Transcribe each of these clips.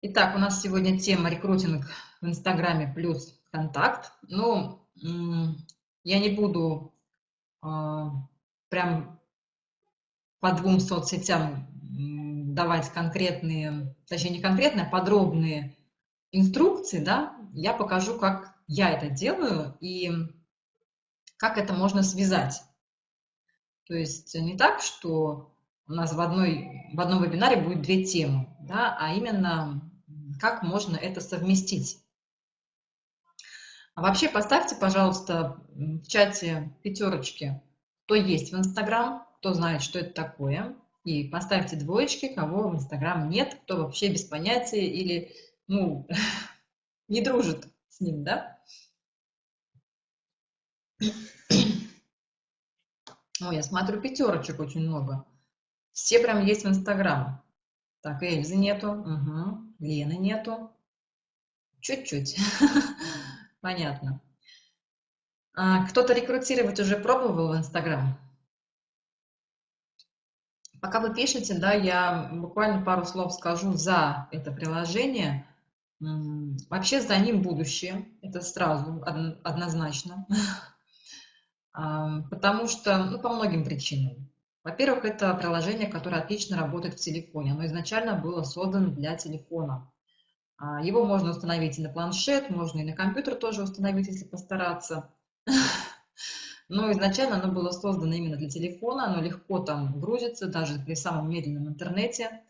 Итак, у нас сегодня тема рекрутинг в Инстаграме плюс контакт. Ну, я не буду а, прям по двум соцсетям давать конкретные, точнее не конкретные, а подробные инструкции, да, я покажу, как я это делаю и как это можно связать. То есть не так, что у нас в, одной, в одном вебинаре будет две темы, да, а именно как можно это совместить. А вообще поставьте, пожалуйста, в чате пятерочки, кто есть в Инстаграм, кто знает, что это такое, и поставьте двоечки, кого в Инстаграм нет, кто вообще без понятия или, ну, не дружит с ним, да? Ой, я смотрю, пятерочек очень много. Все прям есть в Инстаграм. Так, Эльзы нету, угу. Лены нету. Чуть-чуть. Понятно. А, Кто-то рекрутировать уже пробовал в Инстаграм? Пока вы пишете, да, я буквально пару слов скажу за это приложение. Вообще за ним будущее, это сразу, однозначно. Потому что, ну, по многим причинам. Во-первых, это приложение, которое отлично работает в телефоне. Оно изначально было создано для телефона. А, его можно установить и на планшет, можно и на компьютер тоже установить, если постараться. Но изначально оно было создано именно для телефона, оно легко там грузится, даже при самом медленном интернете.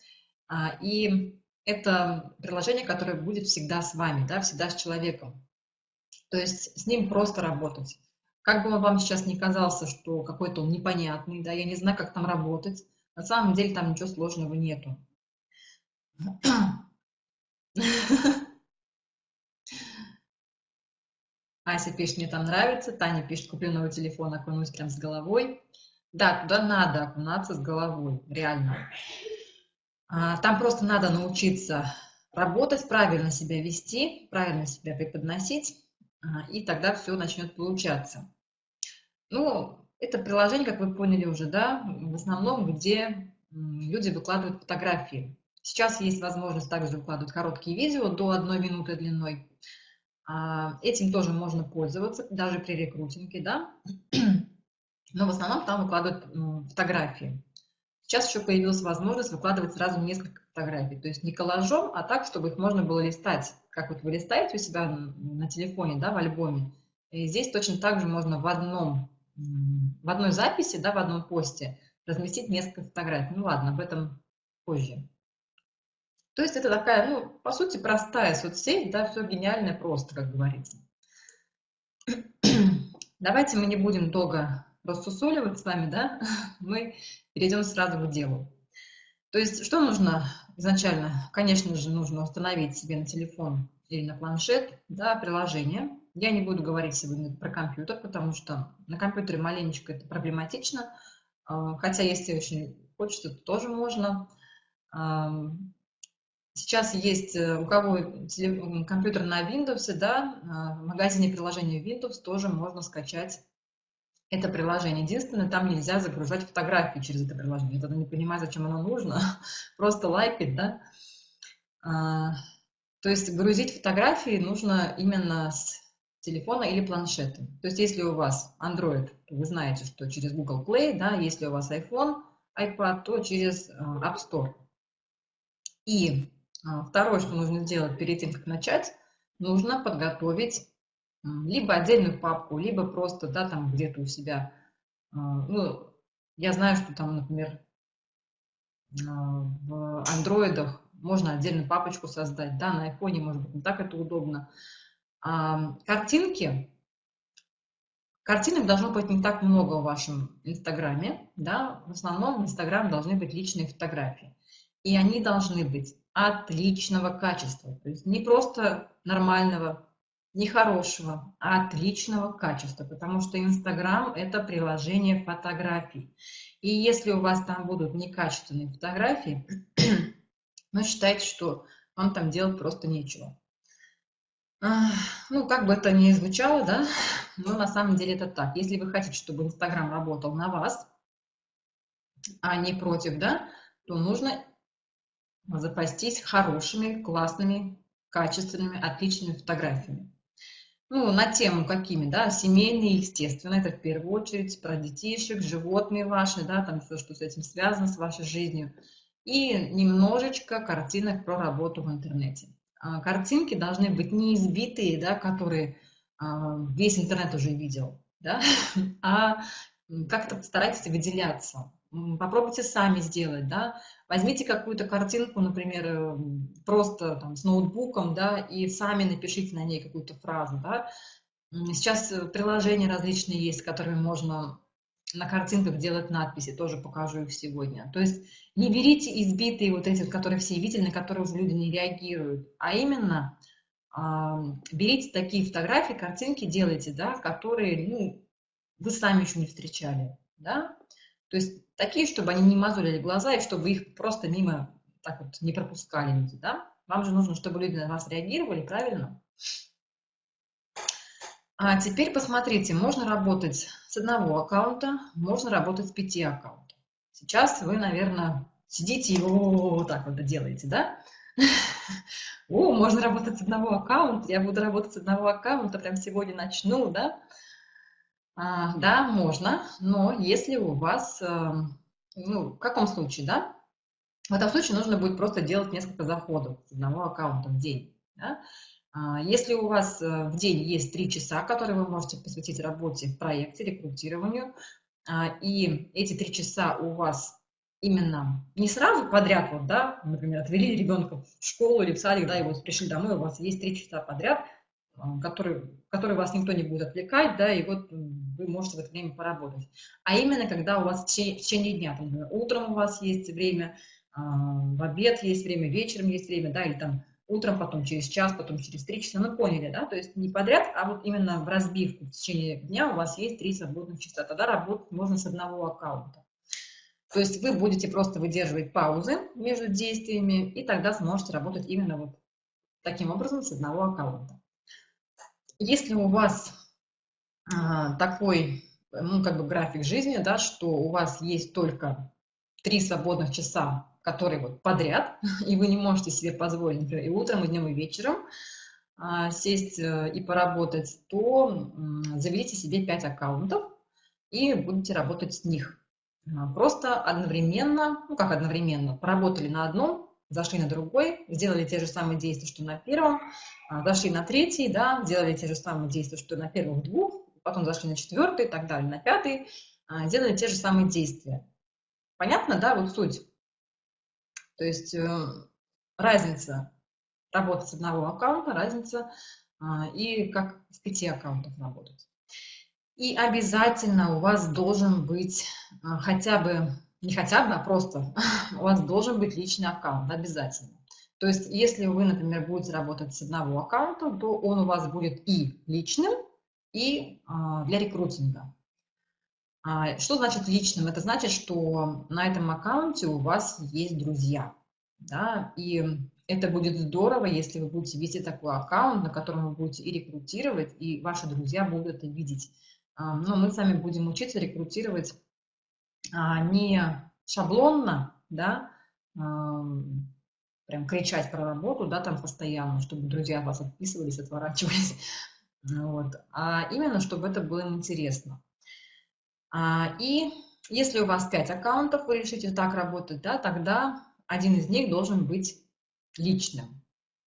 А, и это приложение, которое будет всегда с вами, да, всегда с человеком. То есть с ним просто работать. Как бы вам сейчас не казался, что какой-то он непонятный, да, я не знаю, как там работать, на самом деле там ничего сложного нету. Ася пишет, мне там нравится. Таня пишет, куплю новый телефон, окунусь прям с головой. Да, туда надо окунаться с головой, реально. А, там просто надо научиться работать, правильно себя вести, правильно себя преподносить, а, и тогда все начнет получаться. Ну, это приложение, как вы поняли уже, да, в основном, где люди выкладывают фотографии. Сейчас есть возможность также выкладывать короткие видео до одной минуты длиной. А, этим тоже можно пользоваться, даже при рекрутинге, да. Но в основном там выкладывают фотографии. Сейчас еще появилась возможность выкладывать сразу несколько фотографий. То есть не коллажом, а так, чтобы их можно было листать. Как вот вы листаете у себя на телефоне, да, в альбоме. И здесь точно так же можно в одном в одной записи, да, в одном посте разместить несколько фотографий. Ну ладно, об этом позже. То есть это такая, ну, по сути, простая соцсеть, да, все гениальное просто, как говорится. Давайте мы не будем долго рассусоливать с вами, да, мы перейдем сразу к делу. То есть что нужно изначально? Конечно же, нужно установить себе на телефон или на планшет да, приложение, я не буду говорить сегодня про компьютер, потому что на компьютере маленечко это проблематично, а, хотя если очень хочется, то тоже можно. Сейчас есть э, у кого компьютер на Windows, да, а, в магазине приложения Windows тоже можно скачать это приложение. Единственное, там нельзя загружать фотографии через это приложение. Я тогда не понимаю, зачем оно нужно. Просто лайкать, да. А, то есть грузить фотографии нужно именно с телефона или планшета. То есть если у вас Android, то вы знаете, что через Google Play, да, если у вас iPhone, iPad, то через э, App Store. И э, второе, что нужно сделать перед тем, как начать, нужно подготовить либо отдельную папку, либо просто, да, там где-то у себя, э, ну, я знаю, что там, например, в андроидах можно отдельную папочку создать, да, на айфоне, может быть, не так это удобно, картинки, картинок должно быть не так много в вашем Инстаграме, да, в основном в Инстаграм должны быть личные фотографии, и они должны быть отличного качества, то есть не просто нормального, не хорошего, а отличного качества, потому что Инстаграм – это приложение фотографий. И если у вас там будут некачественные фотографии, ну, считайте, что вам там делать просто нечего. Ну, как бы это ни звучало, да, но на самом деле это так. Если вы хотите, чтобы Инстаграм работал на вас, а не против, да, то нужно запастись хорошими, классными, качественными, отличными фотографиями. Ну, на тему какими, да, семейные, естественно, это в первую очередь про детишек, животные ваши, да, там все, что с этим связано, с вашей жизнью. И немножечко картинок про работу в интернете. А, картинки должны быть не избитые, да, которые а, весь интернет уже видел, да, а как-то постарайтесь выделяться. Попробуйте сами сделать, да. Возьмите какую-то картинку, например, э, просто там, с ноутбуком, да, и сами напишите на ней какую-то фразу, да. Сейчас э, приложения различные есть, которыми можно на картинках делать надписи, тоже покажу их сегодня. То есть не берите избитые вот эти, которые все видели, на которые уже люди не реагируют, а именно э, берите такие фотографии, картинки делайте, да, которые, ну, вы сами еще не встречали, да. То есть такие, чтобы они не мозолили глаза и чтобы их просто мимо так вот не пропускали люди, да? Вам же нужно, чтобы люди на вас реагировали, правильно? А теперь посмотрите, можно работать с одного аккаунта, можно работать с пяти аккаунтов. Сейчас вы, наверное, сидите и вот так вот делаете, да? О, можно работать с одного аккаунта, я буду работать с одного аккаунта, прям сегодня начну, да? А, да, можно, но если у вас, эм, ну, в каком случае, да? В этом случае нужно будет просто делать несколько заходов с одного аккаунта в день. Да? А, если у вас э, в день есть три часа, которые вы можете посвятить работе в проекте, рекрутированию, а, и эти три часа у вас именно не сразу подряд, вот, да, например, отвели ребенка в школу или в садик, да, и вот пришли домой, у вас есть три часа подряд – который, который вас никто не будет отвлекать, да, и вот вы можете в это время поработать. А именно, когда у вас в течение, в течение дня, там, утром у вас есть время, а, в обед есть время, вечером есть время, да, или там утром, потом через час, потом через три часа, ну, поняли, да, то есть не подряд, а вот именно в разбивку в течение дня у вас есть три свободных часа, тогда работать можно с одного аккаунта. То есть вы будете просто выдерживать паузы между действиями, и тогда сможете работать именно вот таким образом с одного аккаунта. Если у вас а, такой, ну, как бы график жизни, да, что у вас есть только три свободных часа, которые вот подряд, и вы не можете себе позволить, например, и утром, и днем, и вечером а, сесть э, и поработать, то заведите себе 5 аккаунтов и будете работать с них. А, просто одновременно, ну как одновременно, поработали на одном, зашли на другой, сделали те же самые действия, что на первом, а, зашли на третий, да, сделали те же самые действия, что на первых двух, потом зашли на четвертый и так далее, на пятый, а, делали те же самые действия. Понятно, да, вот суть? То есть э, разница работать с одного аккаунта, разница а, и как с пяти аккаунтов работать. И обязательно у вас должен быть хотя бы не хотя бы, а просто у вас должен быть личный аккаунт обязательно. То есть, если вы, например, будете работать с одного аккаунта, то он у вас будет и личным, и а, для рекрутинга. А, что значит личным? Это значит, что на этом аккаунте у вас есть друзья. Да? И это будет здорово, если вы будете вести такой аккаунт, на котором вы будете и рекрутировать, и ваши друзья будут это видеть. А, но мы с вами будем учиться рекрутировать а, не шаблонно, да, прям кричать про работу, да, там постоянно, чтобы друзья вас отписывались, отворачивались, вот, а именно, чтобы это было интересно. А, и если у вас 5 аккаунтов, вы решите так работать, да, тогда один из них должен быть личным.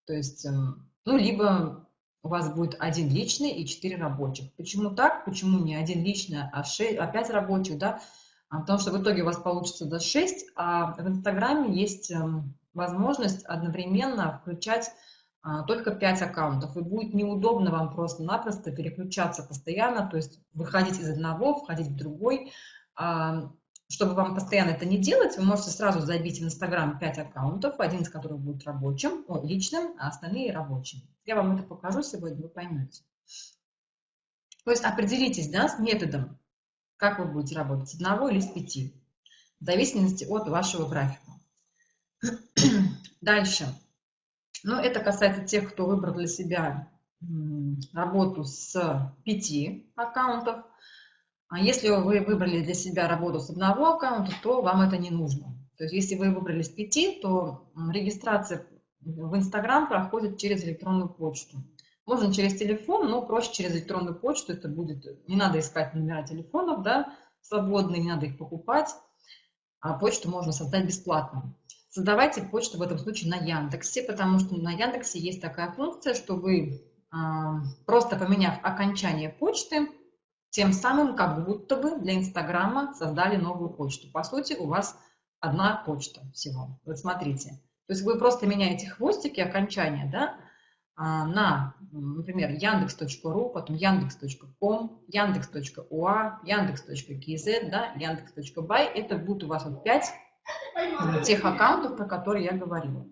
То есть, эм, ну, либо у вас будет один личный и 4 рабочих. Почему так? Почему не один личный, а, 6, а 5 рабочих, да? А, потому что в итоге у вас получится до 6, а в Инстаграме есть эм, возможность одновременно включать только 5 аккаунтов, и будет неудобно вам просто-напросто переключаться постоянно, то есть выходить из одного, входить в другой. А, чтобы вам постоянно это не делать, вы можете сразу забить в Инстаграм 5 аккаунтов, один из которых будет рабочим, о, личным, а остальные рабочими. Я вам это покажу сегодня, вы поймете. То есть определитесь да, с методом, как вы будете работать, с одного или с пяти, в зависимости от вашего графика. Дальше. Ну, это касается тех, кто выбрал для себя работу с пяти аккаунтов. А если вы выбрали для себя работу с одного аккаунта, то вам это не нужно. То есть если вы выбрали с 5, то регистрация в Инстаграм проходит через электронную почту. Можно через телефон, но проще через электронную почту. Это будет, не надо искать номера телефонов, да, свободные, не надо их покупать. А почту можно создать бесплатно. Создавайте почту в этом случае на Яндексе, потому что на Яндексе есть такая функция, что вы, а, просто поменяв окончание почты, тем самым как будто бы для Инстаграма создали новую почту. По сути, у вас одна почта всего. Вот смотрите. То есть вы просто меняете хвостики, окончания, да, а, на, например, яндекс.ру, потом яндекс.ком, яндекс.уа, яндекс.кз, да, яндекс.бай. Это будут у вас вот пять тех аккаунтов, про которые я говорила.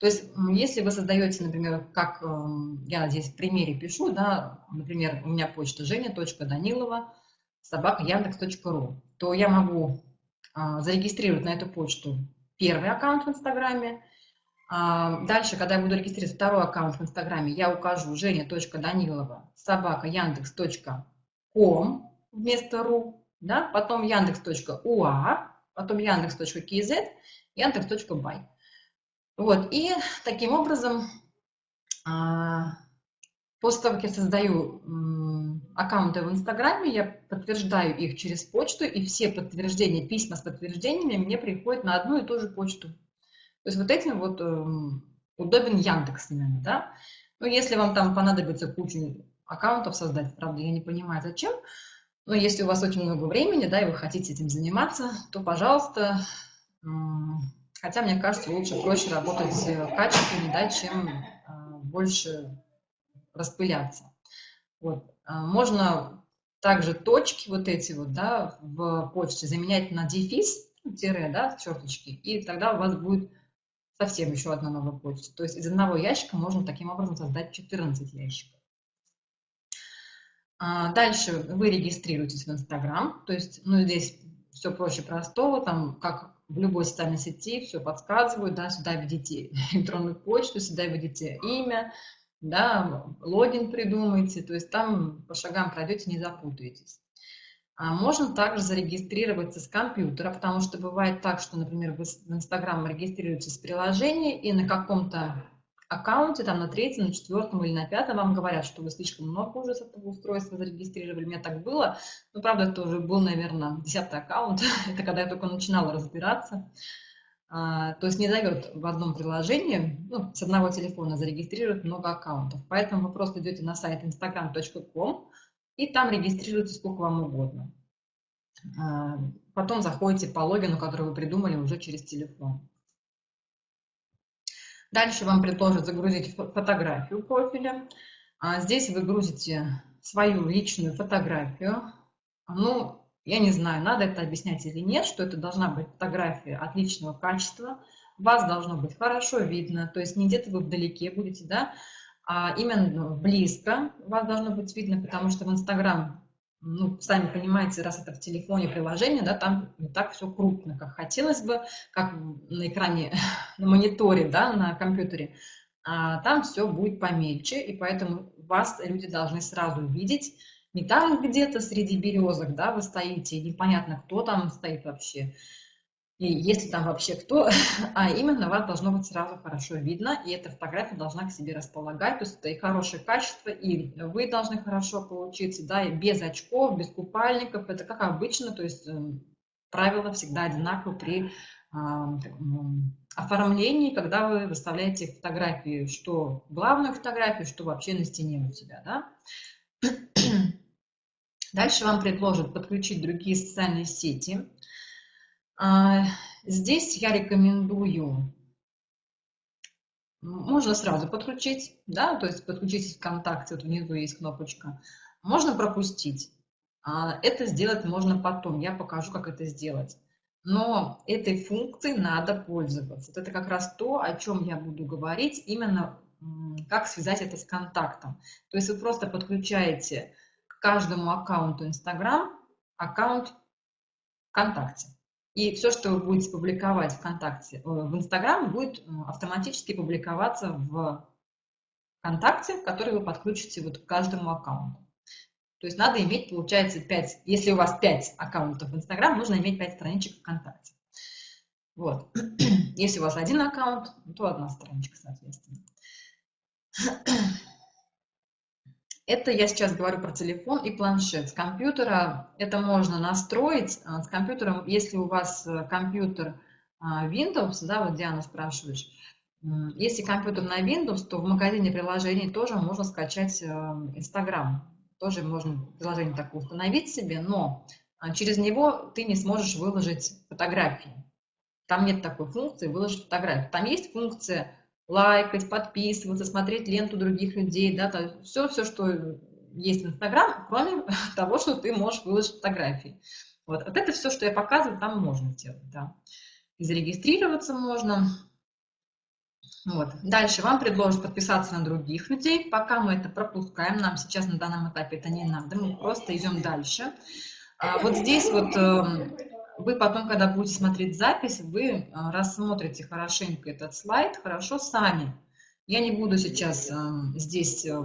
То есть, если вы создаете, например, как эм, я здесь в примере пишу, да, например, у меня почта женя.данилова, собака яндекс.ру, то я могу а, зарегистрировать на эту почту первый аккаунт в Инстаграме. А, дальше, когда я буду регистрировать второй аккаунт в Инстаграме, я укажу женя.данилова, собака яндекс.ком вместо ру, да, потом яндекс.уа, потом яндекс.кз, яндекс.бай. Вот, и таким образом, а, после того, как я создаю аккаунты в Инстаграме, я подтверждаю их через почту, и все подтверждения, письма с подтверждениями мне приходят на одну и ту же почту. То есть вот этим вот эм, удобен Яндекс именно, да. Ну, если вам там понадобится кучу аккаунтов создать, правда, я не понимаю, зачем, но если у вас очень много времени, да, и вы хотите этим заниматься, то, пожалуйста, хотя, мне кажется, лучше, проще работать качественно, да, чем а, больше распыляться. Вот. А, можно также точки вот эти вот, да, в почте заменять на дефис, ну, тире, да, черточки, и тогда у вас будет совсем еще одна новая почта. То есть из одного ящика можно таким образом создать 14 ящиков. А, дальше вы регистрируетесь в Инстаграм, то есть, ну, здесь все проще простого, там, как в любой социальной сети, все подсказывают, да, сюда введите электронную почту, сюда введите имя, да, логин придумайте, то есть там по шагам пройдете, не запутаетесь. А можно также зарегистрироваться с компьютера, потому что бывает так, что, например, вы в Инстаграм регистрируетесь с приложения и на каком-то аккаунте, там на третьем, на четвертом или на пятом вам говорят, что вы слишком много уже с этого устройства зарегистрировали. У меня так было. Ну, правда, это уже был, наверное, десятый аккаунт. это когда я только начинала разбираться. А, то есть не дает в одном приложении, ну, с одного телефона зарегистрировать много аккаунтов. Поэтому вы просто идете на сайт instagram.com и там регистрируете сколько вам угодно. А, потом заходите по логину, который вы придумали уже через телефон. Дальше вам предложат загрузить фотографию профиля. А здесь вы грузите свою личную фотографию. Ну, я не знаю, надо это объяснять или нет, что это должна быть фотография отличного качества. Вас должно быть хорошо видно, то есть не где-то вы вдалеке будете, да, а именно близко вас должно быть видно, потому что в Инстаграм ну, сами понимаете, раз это в телефоне приложение, да, там не так все крупно, как хотелось бы, как на экране, на мониторе, да, на компьютере. А там все будет помельче, и поэтому вас люди должны сразу видеть, не там где-то среди березок, да, вы стоите, непонятно, кто там стоит вообще, и если там вообще кто, а именно вас должно быть сразу хорошо видно, и эта фотография должна к себе располагать, то есть это и хорошее качество, и вы должны хорошо получиться, да, и без очков, без купальников, это как обычно, то есть эм, правила всегда одинаковы при а, оформлении, когда вы выставляете фотографии, что главную фотографию, что вообще на стене у себя, да. Дальше вам предложат подключить другие социальные сети, здесь я рекомендую, можно сразу подключить, да, то есть подключить ВКонтакте, вот внизу есть кнопочка. Можно пропустить. А, это сделать можно потом, я покажу, как это сделать. Но этой функцией надо пользоваться. это как раз то, о чем я буду говорить, именно как связать это с контактом. То есть вы просто подключаете к каждому аккаунту Instagram аккаунт ВКонтакте. И все, что вы будете публиковать ВКонтакте, э, в Инстаграм, будет автоматически публиковаться в ВКонтакте, который вы подключите вот к каждому аккаунту. То есть надо иметь, получается, 5, если у вас 5 аккаунтов в Инстаграм, нужно иметь 5 страничек ВКонтакте. Вот. Если у вас один аккаунт, то одна страничка, соответственно. Это я сейчас говорю про телефон и планшет. С компьютера это можно настроить. А, с компьютером, если у вас э, компьютер а, Windows, да, вот Диана спрашиваешь, если компьютер на Windows, то в магазине приложений тоже можно скачать э, Instagram. Тоже можно приложение такое установить себе, но а, через него ты не сможешь выложить фотографии. Там нет такой функции выложить фотографию. Там есть функция лайкать, подписываться, смотреть ленту других людей, да, то все, все, что есть в Инстаграм, кроме того, что ты можешь выложить фотографии. Вот, вот это все, что я показываю, там можно сделать, да. И зарегистрироваться можно. Вот. Дальше вам предложат подписаться на других людей. Пока мы это пропускаем, нам сейчас на данном этапе это не надо, мы просто идем дальше. А вот здесь вот эм, вы потом, когда будете смотреть запись, вы э, рассмотрите хорошенько этот слайд, хорошо сами. Я не буду сейчас э, здесь э,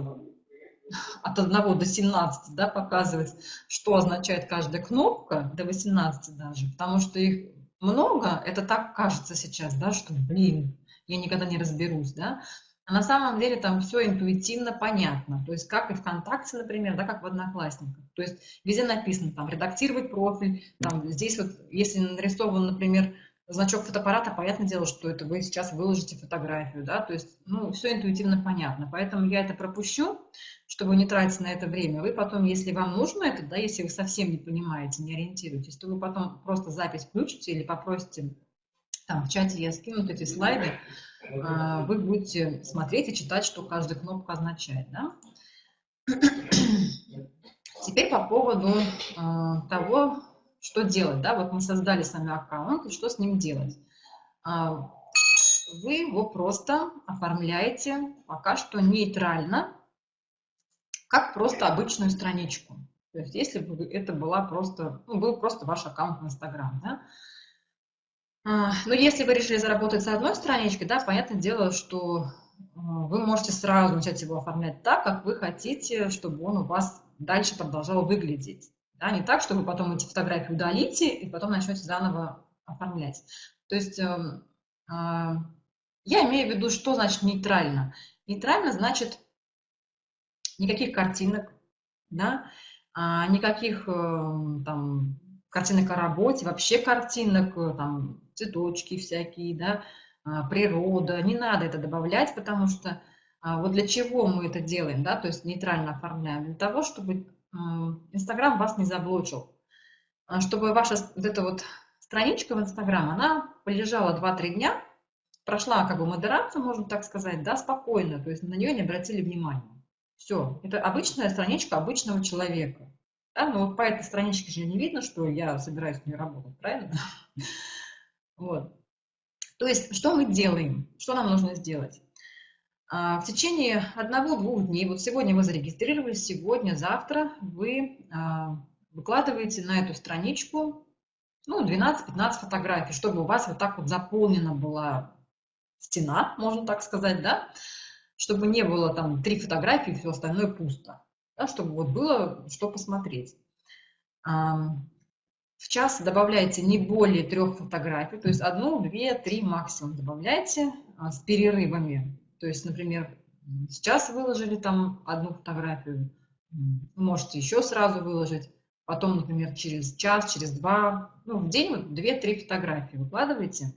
от 1 до 17 да, показывать, что означает каждая кнопка, до 18 даже, потому что их много, это так кажется сейчас, да, что, блин, я никогда не разберусь, да, а на самом деле там все интуитивно понятно. То есть как и ВКонтакте, например, да, как в Одноклассниках. То есть везде написано там редактировать профиль, там здесь вот, если нарисован, например, значок фотоаппарата, понятное дело, что это вы сейчас выложите фотографию, да, то есть, ну, все интуитивно понятно. Поэтому я это пропущу, чтобы не тратить на это время. Вы потом, если вам нужно это, да, если вы совсем не понимаете, не ориентируетесь, то вы потом просто запись включите или попросите там в чате я скину эти слайды, а, вы будете смотреть и читать, что каждая кнопка означает. Да? Теперь по поводу а, того, что делать. Да? Вот мы создали с вами аккаунт, и что с ним делать. А, вы его просто оформляете пока что нейтрально, как просто обычную страничку. То есть если бы это была просто, ну, был просто ваш аккаунт в Инстаграм, да, а, но если вы решили заработать с одной страничкой, да, понятное дело, что а, вы можете сразу начать его оформлять так, как вы хотите, чтобы он у вас дальше продолжал выглядеть. Да, не так, что вы потом эти фотографии удалите и потом начнете заново оформлять. То есть э, э, я имею в виду, что значит нейтрально. Нейтрально значит никаких картинок, да, а, никаких э, там картинок о работе, вообще картинок, э, там, цветочки всякие, да, а, природа. Не надо это добавлять, потому что а, вот для чего мы это делаем, да, то есть нейтрально оформляем? Для того, чтобы Инстаграм вас не заблочил, а, чтобы ваша вот эта вот страничка в Инстаграм, она полежала 2-3 дня, прошла как бы модерацию, можно так сказать, да, спокойно, то есть на нее не обратили внимания. Все, это обычная страничка обычного человека. Да, но вот по этой страничке же не видно, что я собираюсь в ней работать, правильно? Вот. То есть, что мы делаем? Что нам нужно сделать? А, в течение одного-двух дней, вот сегодня вы зарегистрировались, сегодня, завтра вы а, выкладываете на эту страничку ну, 12-15 фотографий, чтобы у вас вот так вот заполнена была стена, можно так сказать, да, чтобы не было там три фотографии, все остальное пусто, да, чтобы вот было что посмотреть. В час добавляйте не более трех фотографий, то есть одну, две, три максимум добавляйте а, с перерывами. То есть, например, сейчас выложили там одну фотографию, можете еще сразу выложить, потом, например, через час, через два, ну, в день вот две-три фотографии выкладывайте,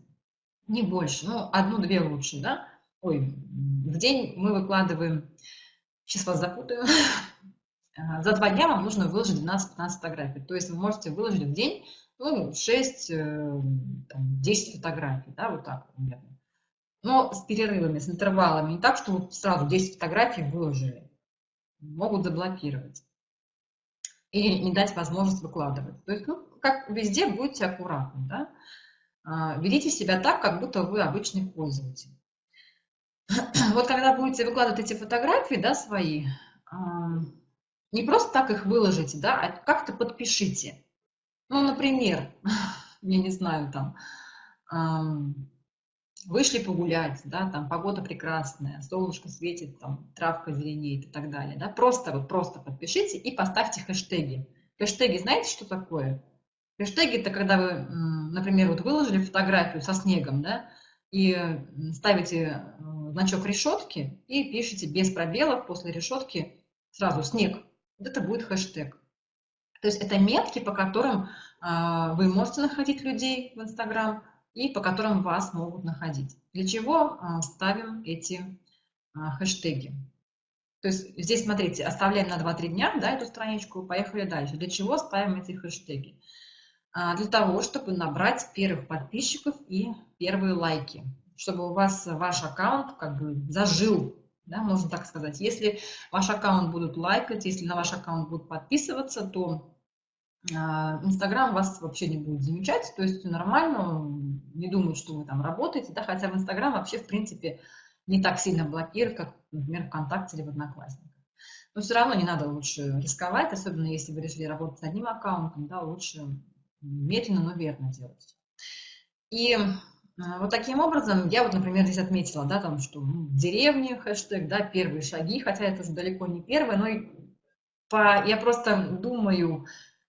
не больше, ну, одну-две лучше, да? Ой, в день мы выкладываем, сейчас вас запутаю, за два дня вам нужно выложить 12-15 фотографий. То есть вы можете выложить в день ну, 6-10 э, фотографий, да, вот так примерно. Но с перерывами, с интервалами. Не так, что вот сразу 10 фотографий выложили. Могут заблокировать. И не дать возможность выкладывать. То есть, ну, как везде, будьте аккуратны, да. А, ведите себя так, как будто вы обычный пользователь. Вот когда будете выкладывать эти фотографии, да, свои, не просто так их выложите, да, а как-то подпишите. Ну, например, я не знаю, там, эм, вышли погулять, да, там погода прекрасная, солнышко светит, там травка зеленеет и так далее, да, просто вот просто подпишите и поставьте хэштеги. Хэштеги, знаете, что такое? Хэштеги – это когда вы, например, вот выложили фотографию со снегом, да, и ставите э, значок решетки и пишите без пробелов после решетки сразу снег. Это будет хэштег. То есть это метки, по которым а, вы можете находить людей в Инстаграм и по которым вас могут находить. Для чего а, ставим эти а, хэштеги? То есть здесь, смотрите, оставляем на 2-3 дня да, эту страничку, поехали дальше. Для чего ставим эти хэштеги? Для того, чтобы набрать первых подписчиков и первые лайки, чтобы у вас ваш аккаунт как бы зажил да, можно так сказать. Если ваш аккаунт будут лайкать, если на ваш аккаунт будут подписываться, то а, Инстаграм вас вообще не будет замечать, то есть нормально, не думают, что вы там работаете, да, хотя в Инстаграм вообще, в принципе, не так сильно блокирует, как, например, ВКонтакте или в Одноклассниках. Но все равно не надо лучше рисковать, особенно если вы решили работать с одним аккаунтом, да, лучше медленно, но верно делать. И вот таким образом, я вот, например, здесь отметила, да, там, что ну, деревни, хэштег, да, первые шаги, хотя это же далеко не первое, но по, я просто думаю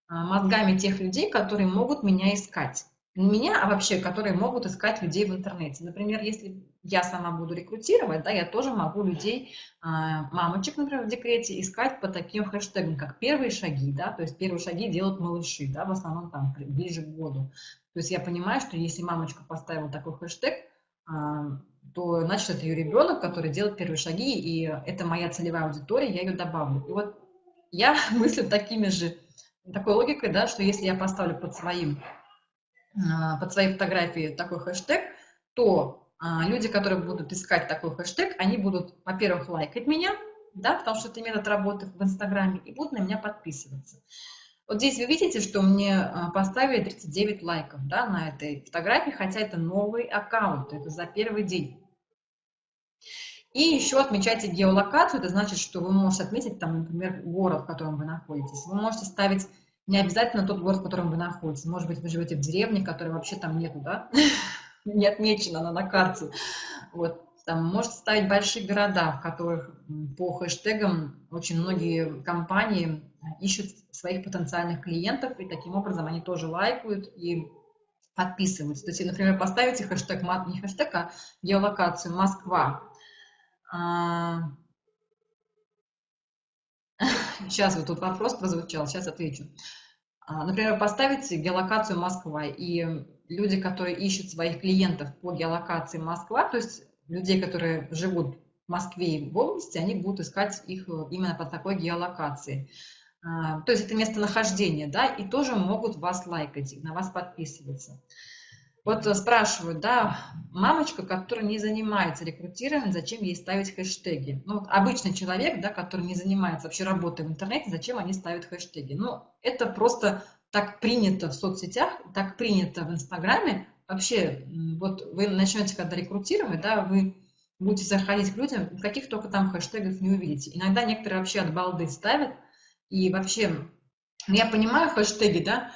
а, мозгами тех людей, которые могут меня искать. Не меня, а вообще, которые могут искать людей в интернете. Например, если я сама буду рекрутировать, да, я тоже могу людей, а, мамочек, например, в декрете, искать по таким хэштегам, как первые шаги, да, то есть первые шаги делают малыши, да, в основном там ближе к году. То есть я понимаю, что если мамочка поставила такой хэштег, а, то значит это ее ребенок, который делает первые шаги, и это моя целевая аудитория, я ее добавлю. И вот я мыслю такими же, такой логикой, да, что если я поставлю под своим, под своей фотографией такой хэштег, то а, люди, которые будут искать такой хэштег, они будут, во-первых, лайкать меня, да, потому что это метод работы в Инстаграме, и будут на меня подписываться. Вот здесь вы видите, что мне а, поставили 39 лайков да, на этой фотографии, хотя это новый аккаунт, это за первый день. И еще отмечайте геолокацию, это значит, что вы можете отметить, там, например, город, в котором вы находитесь. Вы можете ставить не обязательно тот город, в котором вы находитесь. Может быть, вы живете в деревне, которой вообще там нету, да? Не отмечена она на карте. Вот. Там можете ставить большие города, в которых по хэштегам очень многие компании ищут своих потенциальных клиентов, и таким образом они тоже лайкают и подписываются. То есть, например, поставите хэштег, не хэштег, а геолокацию Москва. Сейчас вот тут вопрос прозвучал, сейчас отвечу. А, например, поставите геолокацию Москва, и люди, которые ищут своих клиентов по геолокации Москва, то есть людей, которые живут в Москве и в области, они будут искать их именно по такой геолокации. А, то есть это местонахождение, да, и тоже могут вас лайкать, на вас подписываться. Вот спрашивают, да, мамочка, которая не занимается рекрутированием, зачем ей ставить хэштеги? Ну, вот обычный человек, да, который не занимается вообще работой в интернете, зачем они ставят хэштеги? Ну, это просто так принято в соцсетях, так принято в Инстаграме. Вообще, вот вы начнете когда рекрутировать, да, вы будете заходить к людям, каких только там хэштегов не увидите. Иногда некоторые вообще от балды ставят, и вообще, я понимаю хэштеги, да,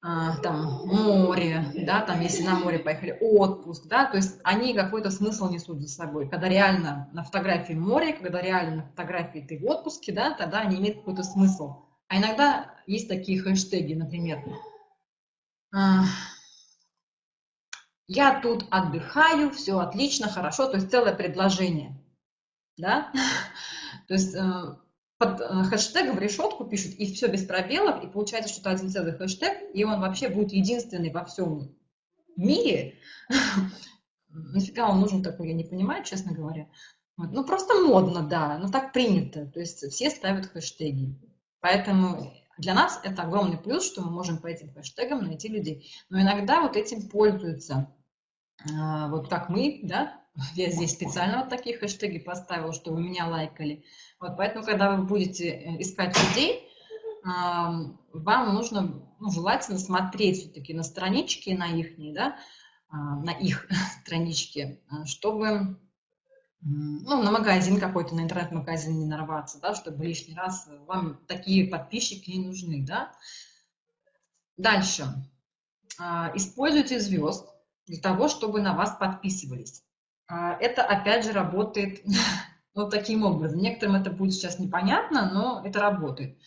там море, да, там если на море поехали, отпуск, да, то есть они какой-то смысл несут за собой. Когда реально на фотографии море, когда реально на фотографии ты в отпуске, да, тогда они имеют какой-то смысл. А иногда есть такие хэштеги, например, а, я тут отдыхаю, все отлично, хорошо, то есть целое предложение, да, то есть э, под э, хэштегом в решетку пишут, и все без пробелов, и получается, что это один целый хэштег, и он вообще будет единственный во всем мире. Нафига он нужен такой, я не понимаю, честно говоря. Вот. Ну, просто модно, да, но так принято. То есть все ставят хэштеги. Поэтому для нас это огромный плюс, что мы можем по этим хэштегам найти людей. Но иногда вот этим пользуются, а, вот как мы, да, я здесь специально вот такие хэштеги поставила, чтобы меня лайкали. Вот, поэтому, когда вы будете э, искать людей, вам нужно ну, желательно смотреть все-таки на странички, на их, да, а, на их странички, а, чтобы ну, на магазин какой-то, на интернет-магазин не нарваться, да, чтобы лишний раз вам такие подписчики не нужны, да. Дальше. А, используйте звезд для того, чтобы на вас подписывались. Это, опять же, работает вот таким образом. Некоторым это будет сейчас непонятно, но это работает.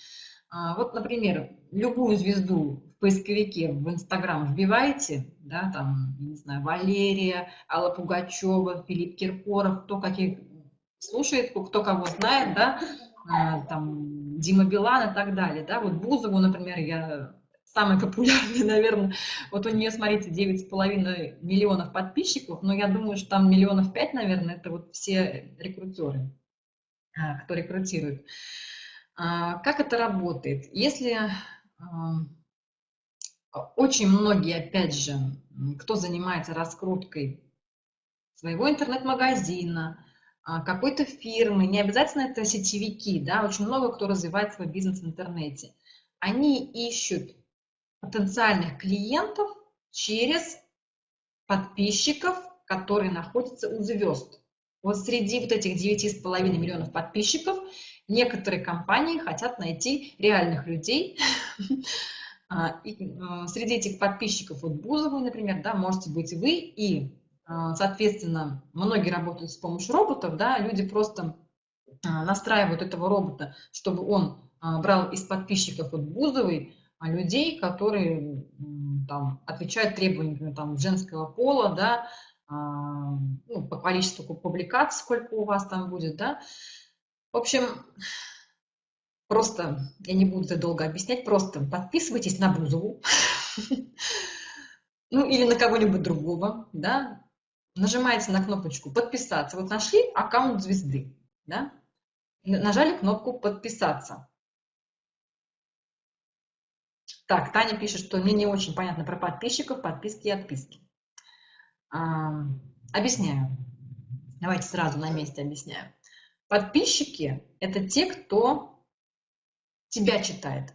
А, вот, например, любую звезду поисковике в Инстаграм вбиваете, да, там, не знаю, Валерия, Алла Пугачева, Филипп Киркоров, кто каких слушает, кто кого знает, да, а, там, Дима Билан и так далее, да, вот Бузову, например, я самая популярная, наверное, вот у нее, смотрите, 9,5 миллионов подписчиков, но я думаю, что там миллионов 5, наверное, это вот все рекрутеры, а, кто рекрутирует. А, как это работает? Если очень многие, опять же, кто занимается раскруткой своего интернет-магазина, а, какой-то фирмы, не обязательно это сетевики, да, очень много кто развивает свой бизнес в интернете. Они ищут потенциальных клиентов через подписчиков, которые находятся у звезд. Вот среди вот этих 9,5 миллионов подписчиков некоторые компании хотят найти реальных людей. А, а, среди этих подписчиков, вот Бузовой, например, да, можете быть вы, и, соответственно, многие работают с помощью роботов, да, люди просто настраивают этого робота, чтобы он брал из подписчиков вот Бузовой а людей, которые там, отвечают требованиям там, женского пола, да, а, ну, по количеству публикаций, сколько у вас там будет, да. В общем, просто, я не буду это долго объяснять, просто подписывайтесь на Бузову, ну или на кого-нибудь другого, да, нажимаете на кнопочку «Подписаться». Вот нашли аккаунт звезды, да, нажали кнопку «Подписаться». Так, Таня пишет, что мне не очень понятно про подписчиков, подписки и отписки. А, объясняю. Давайте сразу на месте объясняю. Подписчики – это те, кто тебя читает.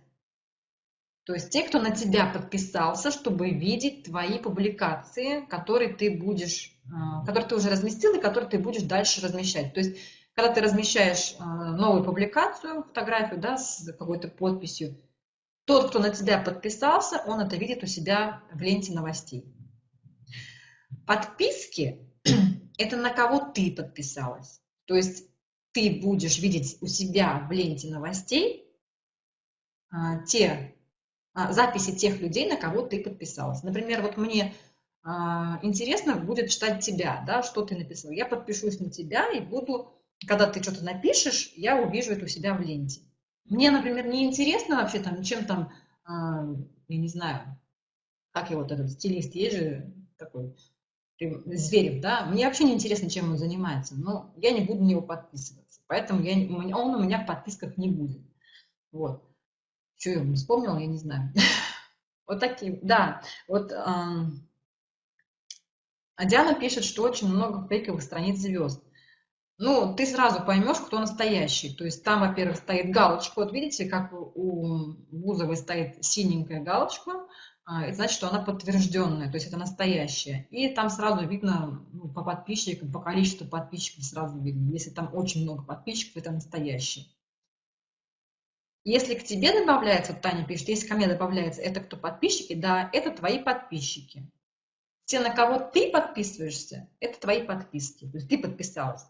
То есть те, кто на тебя подписался, чтобы видеть твои публикации, которые ты будешь, а, которые ты уже разместил и которые ты будешь дальше размещать. То есть когда ты размещаешь а, новую публикацию, фотографию да, с какой-то подписью, тот, кто на тебя подписался, он это видит у себя в ленте новостей. Подписки – это на кого ты подписалась. То есть ты будешь видеть у себя в ленте новостей а, те а, записи тех людей, на кого ты подписалась. Например, вот мне а, интересно будет читать тебя, да, что ты написал. Я подпишусь на тебя и буду, когда ты что-то напишешь, я увижу это у себя в ленте. Мне, например, не интересно вообще там, чем там, а, я не знаю, как его вот этот стилист, есть же такой, Зверев, да, мне вообще не интересно, чем он занимается, но я не буду на него подписываться, поэтому я, он у меня в подписках не будет. Вот. Что я вспомнила, я не знаю. Вот такие, да, вот а Диана пишет, что очень много фейковых страниц звезд ну, ты сразу поймешь, кто настоящий. То есть там, во-первых, стоит галочка. Вот видите, как у Бузовой стоит синенькая галочка, а, значит, что она подтвержденная, то есть это настоящая. И там сразу видно ну, по подписчикам, по количеству подписчиков сразу видно. Если там очень много подписчиков, это настоящий. Если к тебе добавляется, Таня пишет, если ко мне добавляется, это кто подписчики? Да, это твои подписчики. Те, на кого ты подписываешься, это твои подписки. То есть ты подписалась.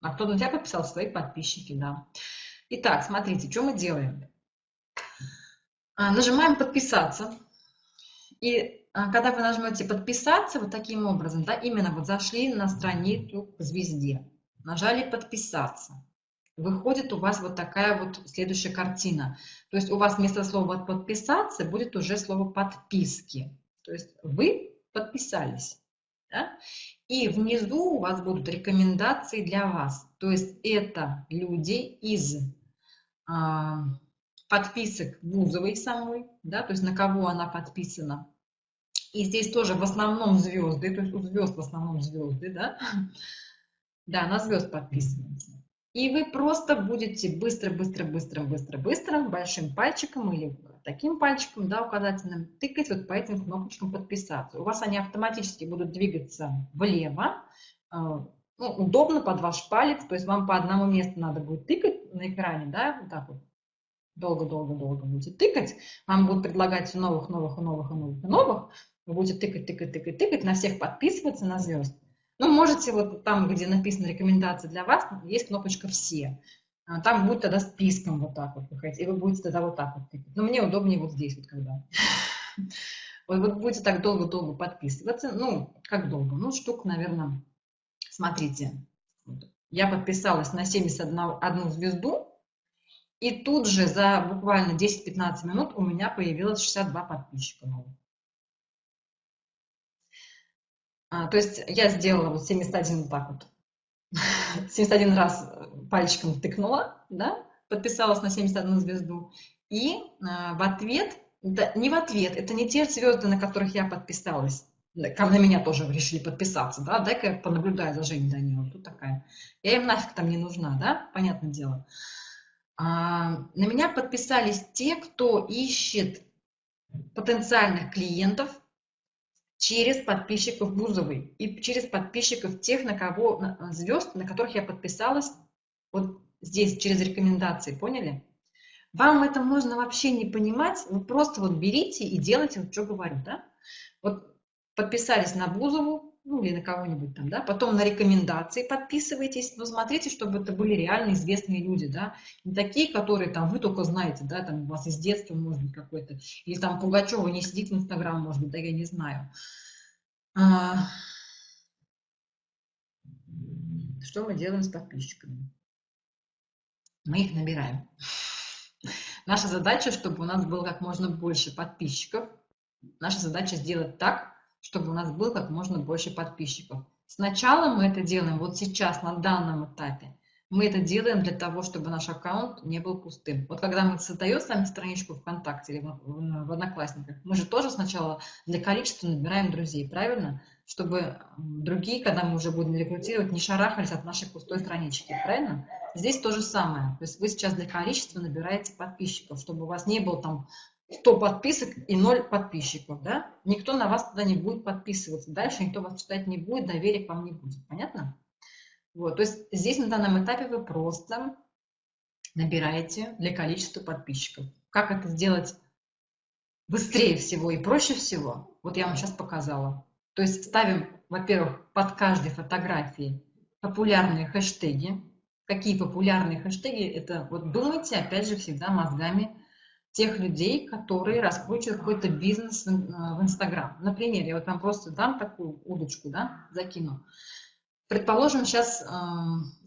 А кто на тебя подписал? Свои подписчики, да. Итак, смотрите, что мы делаем. А, нажимаем «Подписаться». И а, когда вы нажмете «Подписаться», вот таким образом, да, именно вот зашли на страницу к звезде, нажали «Подписаться», выходит у вас вот такая вот следующая картина. То есть у вас вместо слова «подписаться» будет уже слово «подписки». То есть вы подписались. Да? И внизу у вас будут рекомендации для вас. То есть это люди из а, подписок Бузовой самой, да, то есть на кого она подписана. И здесь тоже в основном звезды, то есть у звезд в основном звезды, да, да, на звезд подписаны. И вы просто будете быстро, быстро, быстро, быстро, быстро большим пальчиком или таким пальчиком, да, указательным, тыкать вот по этим кнопочкам подписаться. У вас они автоматически будут двигаться влево, а, ну, удобно под ваш палец, то есть вам по одному месту надо будет тыкать на экране, да, вот так вот. Долго-долго-долго будете тыкать, вам будут предлагать все новых, новых, новых, новых, новых. Вы будете тыкать, тыкать, тыкать, тыкать, на всех подписываться, на звезд. Ну, можете вот там, где написано рекомендации для вас, есть кнопочка «Все». а, там будет тогда списком вот так вот выходить, и вы будете тогда вот так вот тыкать. Но мне удобнее вот здесь вот когда. Вот будете так долго-долго подписываться. Ну, как долго? Ну, штук, наверное, смотрите. Я подписалась на 71 звезду, и тут же за буквально 10-15 минут у меня появилось 62 подписчика новых. А, то есть я сделала вот 71 вот так вот. 71 раз пальчиком тыкнула, да, подписалась на 71 звезду. И э, в ответ, да, не в ответ, это не те звезды, на которых я подписалась. На меня тоже решили подписаться, да, дай-ка я понаблюдаю за Женей Даниловой, тут такая. Я им нафиг там не нужна, да, понятное дело. А, на меня подписались те, кто ищет потенциальных клиентов через подписчиков Бузовой и через подписчиков тех, на кого звезд, на которых я подписалась вот здесь через рекомендации, поняли? Вам это можно вообще не понимать, вы просто вот берите и делайте, вот что говорю, да? Вот подписались на Бузову, ну или на кого-нибудь там, да, потом на рекомендации подписывайтесь, но смотрите, чтобы это были реально известные люди, да, не такие, которые там вы только знаете, да, там у вас из детства, может быть, какой-то, или там Пугачева не сидит в Инстаграм, может быть, да, я не знаю. А... Что мы делаем с подписчиками? Мы их набираем. Наша задача, чтобы у нас было как можно больше подписчиков. Наша задача сделать так, чтобы у нас было как можно больше подписчиков. Сначала мы это делаем вот сейчас, на данном этапе. Мы это делаем для того, чтобы наш аккаунт не был пустым. Вот когда мы создаем с вами страничку ВКонтакте или в Одноклассниках, мы же тоже сначала для количества набираем друзей, правильно? Чтобы другие, когда мы уже будем рекрутировать, не шарахались от нашей пустой странички, правильно? Здесь то же самое. То есть вы сейчас для количества набираете подписчиков, чтобы у вас не было там 100 подписок и 0 подписчиков, да? Никто на вас тогда не будет подписываться. Дальше никто вас читать не будет, доверия к вам не будет. Понятно? Вот, то есть здесь на данном этапе вы просто набираете для количества подписчиков. Как это сделать быстрее всего и проще всего? Вот я вам сейчас показала. То есть ставим, во-первых, под каждой фотографией популярные хэштеги. Какие популярные хэштеги? Это вот думайте, опять же, всегда мозгами тех людей, которые раскручивают какой-то бизнес в э, Инстаграм. Например, я вот вам просто дам такую удочку, да, закину. Предположим, сейчас э,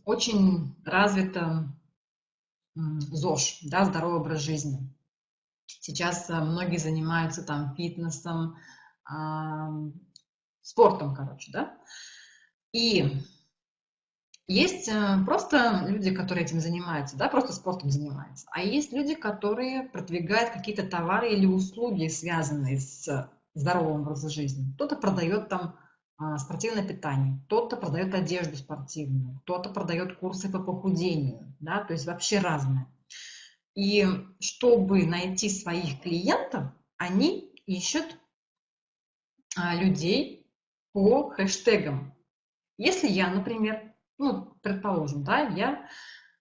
очень развито э, ЗОЖ, да, здоровый образ жизни. Сейчас э, многие занимаются там фитнесом, э, спортом, короче, да. И есть э, просто люди, которые этим занимаются, да, просто спортом занимаются. А есть люди, которые продвигают какие-то товары или услуги, связанные с здоровым образом жизни. Кто-то продает там а, спортивное питание, кто-то продает одежду спортивную, кто-то продает курсы по похудению, да, то есть вообще разное. И чтобы найти своих клиентов, они ищут а, людей по хэштегам. Если я, например, ну, предположим, да, я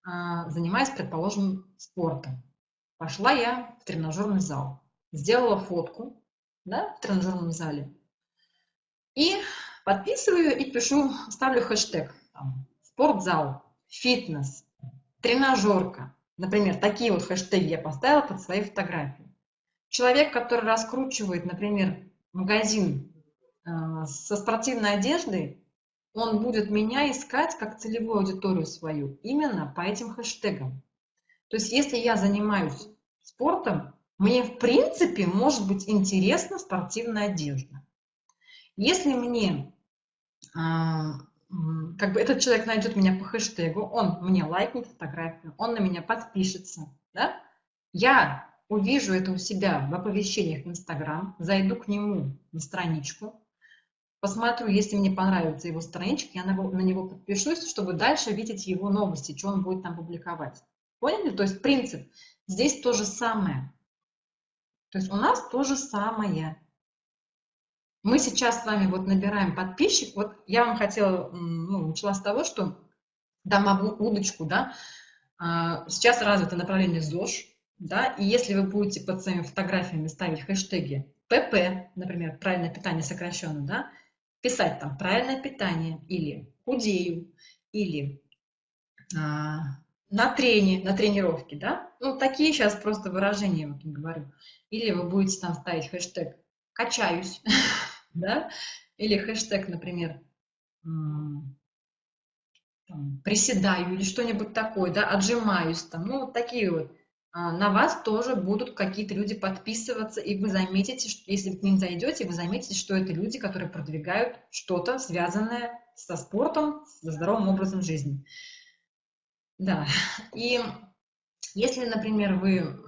а, занимаюсь, предположим, спортом. Пошла я в тренажерный зал, сделала фотку, да, в тренажерном зале, и подписываю и пишу, ставлю хэштег там, спортзал, фитнес, тренажерка. Например, такие вот хэштеги я поставила под своей фотографией. Человек, который раскручивает, например, магазин э, со спортивной одеждой, он будет меня искать как целевую аудиторию свою именно по этим хэштегам. То есть если я занимаюсь спортом, мне в принципе может быть интересна спортивная одежда. Если мне, а, как бы этот человек найдет меня по хэштегу, он мне лайкнет фотографию, он на меня подпишется, да? я увижу это у себя в оповещениях в Инстаграм, зайду к нему на страничку, посмотрю, если мне понравится его страничка, я на, на него подпишусь, чтобы дальше видеть его новости, что он будет там публиковать. Поняли? То есть принцип. Здесь то же самое. То есть у нас то же самое. Мы сейчас с вами вот набираем подписчик. Вот я вам хотела, ну, начала с того, что дам удочку, да. А, сейчас развито направление ЗОЖ, да, и если вы будете под своими фотографиями ставить хэштеги ПП, например, правильное питание сокращенно, да, писать там правильное питание или худею, или а, на трене, на тренировке, да? Ну, такие сейчас просто выражения, вот говорю. Или вы будете там ставить хэштег «качаюсь», да? Или хэштег, например, «приседаю» или что-нибудь такое, да, «отжимаюсь», там, ну, вот такие вот. А, на вас тоже будут какие-то люди подписываться, и вы заметите, что если к ним зайдете, вы заметите, что это люди, которые продвигают что-то, связанное со спортом, со здоровым образом жизни. Да, и если, например, вы...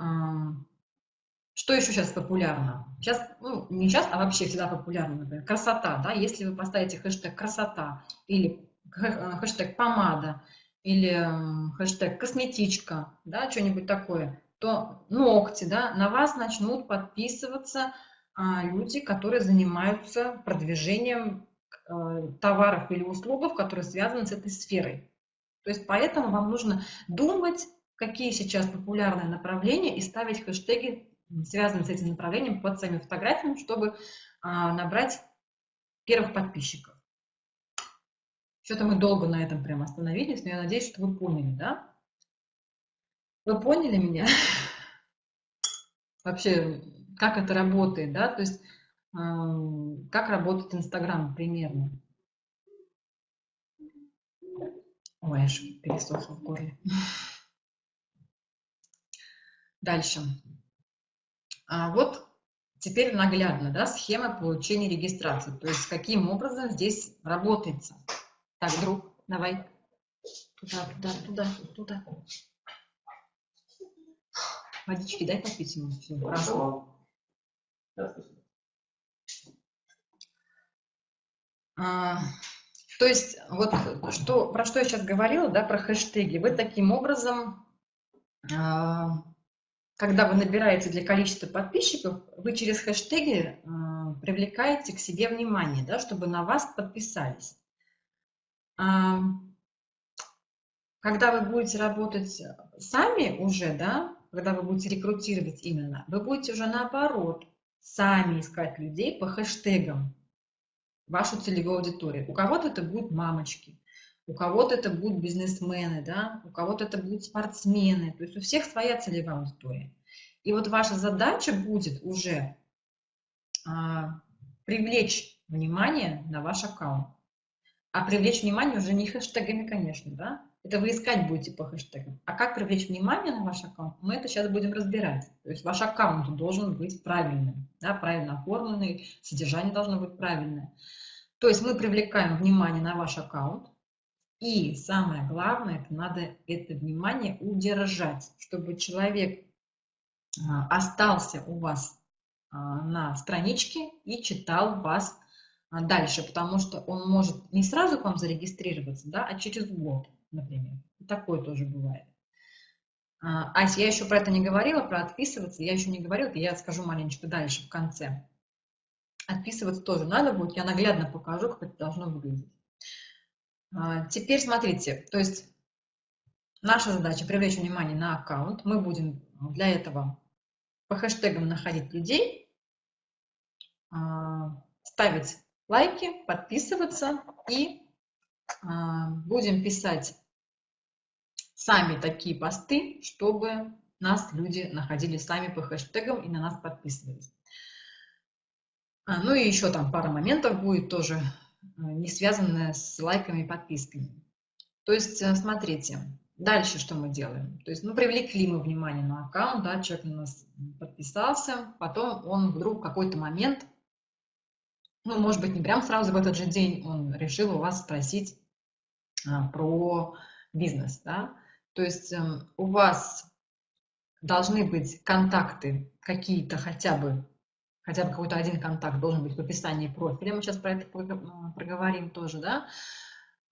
Что еще сейчас популярно? Сейчас, ну, не сейчас, а вообще всегда популярно, например, красота, да, если вы поставите хэштег красота или хэштег помада, или хэштег косметичка, да, что-нибудь такое, то ногти, да, на вас начнут подписываться а, люди, которые занимаются продвижением а, товаров или услуг, которые связаны с этой сферой. То есть поэтому вам нужно думать, какие сейчас популярные направления и ставить хэштеги, связанные с этим направлением, под своими фотографиями, чтобы а, набрать первых подписчиков. Что-то мы долго на этом прям остановились, но я надеюсь, что вы поняли, да? Вы поняли меня? Вообще, как это работает, да? То есть, как работает Инстаграм примерно. Ой, аж пересохло в горле. Дальше. А вот теперь наглядно, да, схема получения регистрации. То есть, каким образом здесь работается. Так, друг, давай. Туда, туда, туда, туда. Водички дай попить ему. Все, хорошо. А, то есть, вот что, про что я сейчас говорила, да, про хэштеги. Вы таким образом, а, когда вы набираете для количества подписчиков, вы через хэштеги а, привлекаете к себе внимание, да, чтобы на вас подписались когда вы будете работать сами уже, да, когда вы будете рекрутировать именно, вы будете уже наоборот сами искать людей по хэштегам вашу целевую аудиторию. У кого-то это будут мамочки, у кого-то это будут бизнесмены, да, у кого-то это будут спортсмены, то есть у всех своя целевая аудитория. И вот ваша задача будет уже а, привлечь внимание на ваш аккаунт. А привлечь внимание уже не хэштегами, конечно, да? Это вы искать будете по хэштегам. А как привлечь внимание на ваш аккаунт, мы это сейчас будем разбирать. То есть ваш аккаунт должен быть правильным, да, правильно оформленный, содержание должно быть правильное. То есть мы привлекаем внимание на ваш аккаунт, и самое главное, это надо это внимание удержать, чтобы человек а, остался у вас а, на страничке и читал вас дальше, потому что он может не сразу к вам зарегистрироваться, да, а через год, например. Такое тоже бывает. А, Ася, я еще про это не говорила, про отписываться, я еще не говорила, я скажу маленечко дальше, в конце. Отписываться тоже надо будет, я наглядно покажу, как это должно выглядеть. А, теперь смотрите, то есть наша задача привлечь внимание на аккаунт. Мы будем для этого по хэштегам находить людей, ставить лайки, подписываться и а, будем писать сами такие посты, чтобы нас люди находили сами по хэштегам и на нас подписывались. А, ну и еще там пара моментов будет тоже а, не связанная с лайками и подписками. То есть, э, смотрите, дальше что мы делаем? То есть, ну, привлекли мы внимание на аккаунт, да, человек на нас подписался, потом он вдруг в какой-то момент ну, может быть, не прям сразу в этот же день он решил у вас спросить а, про бизнес, да, то есть э, у вас должны быть контакты какие-то хотя бы, хотя бы какой-то один контакт должен быть в описании профиля, мы сейчас про это проговорим тоже, да,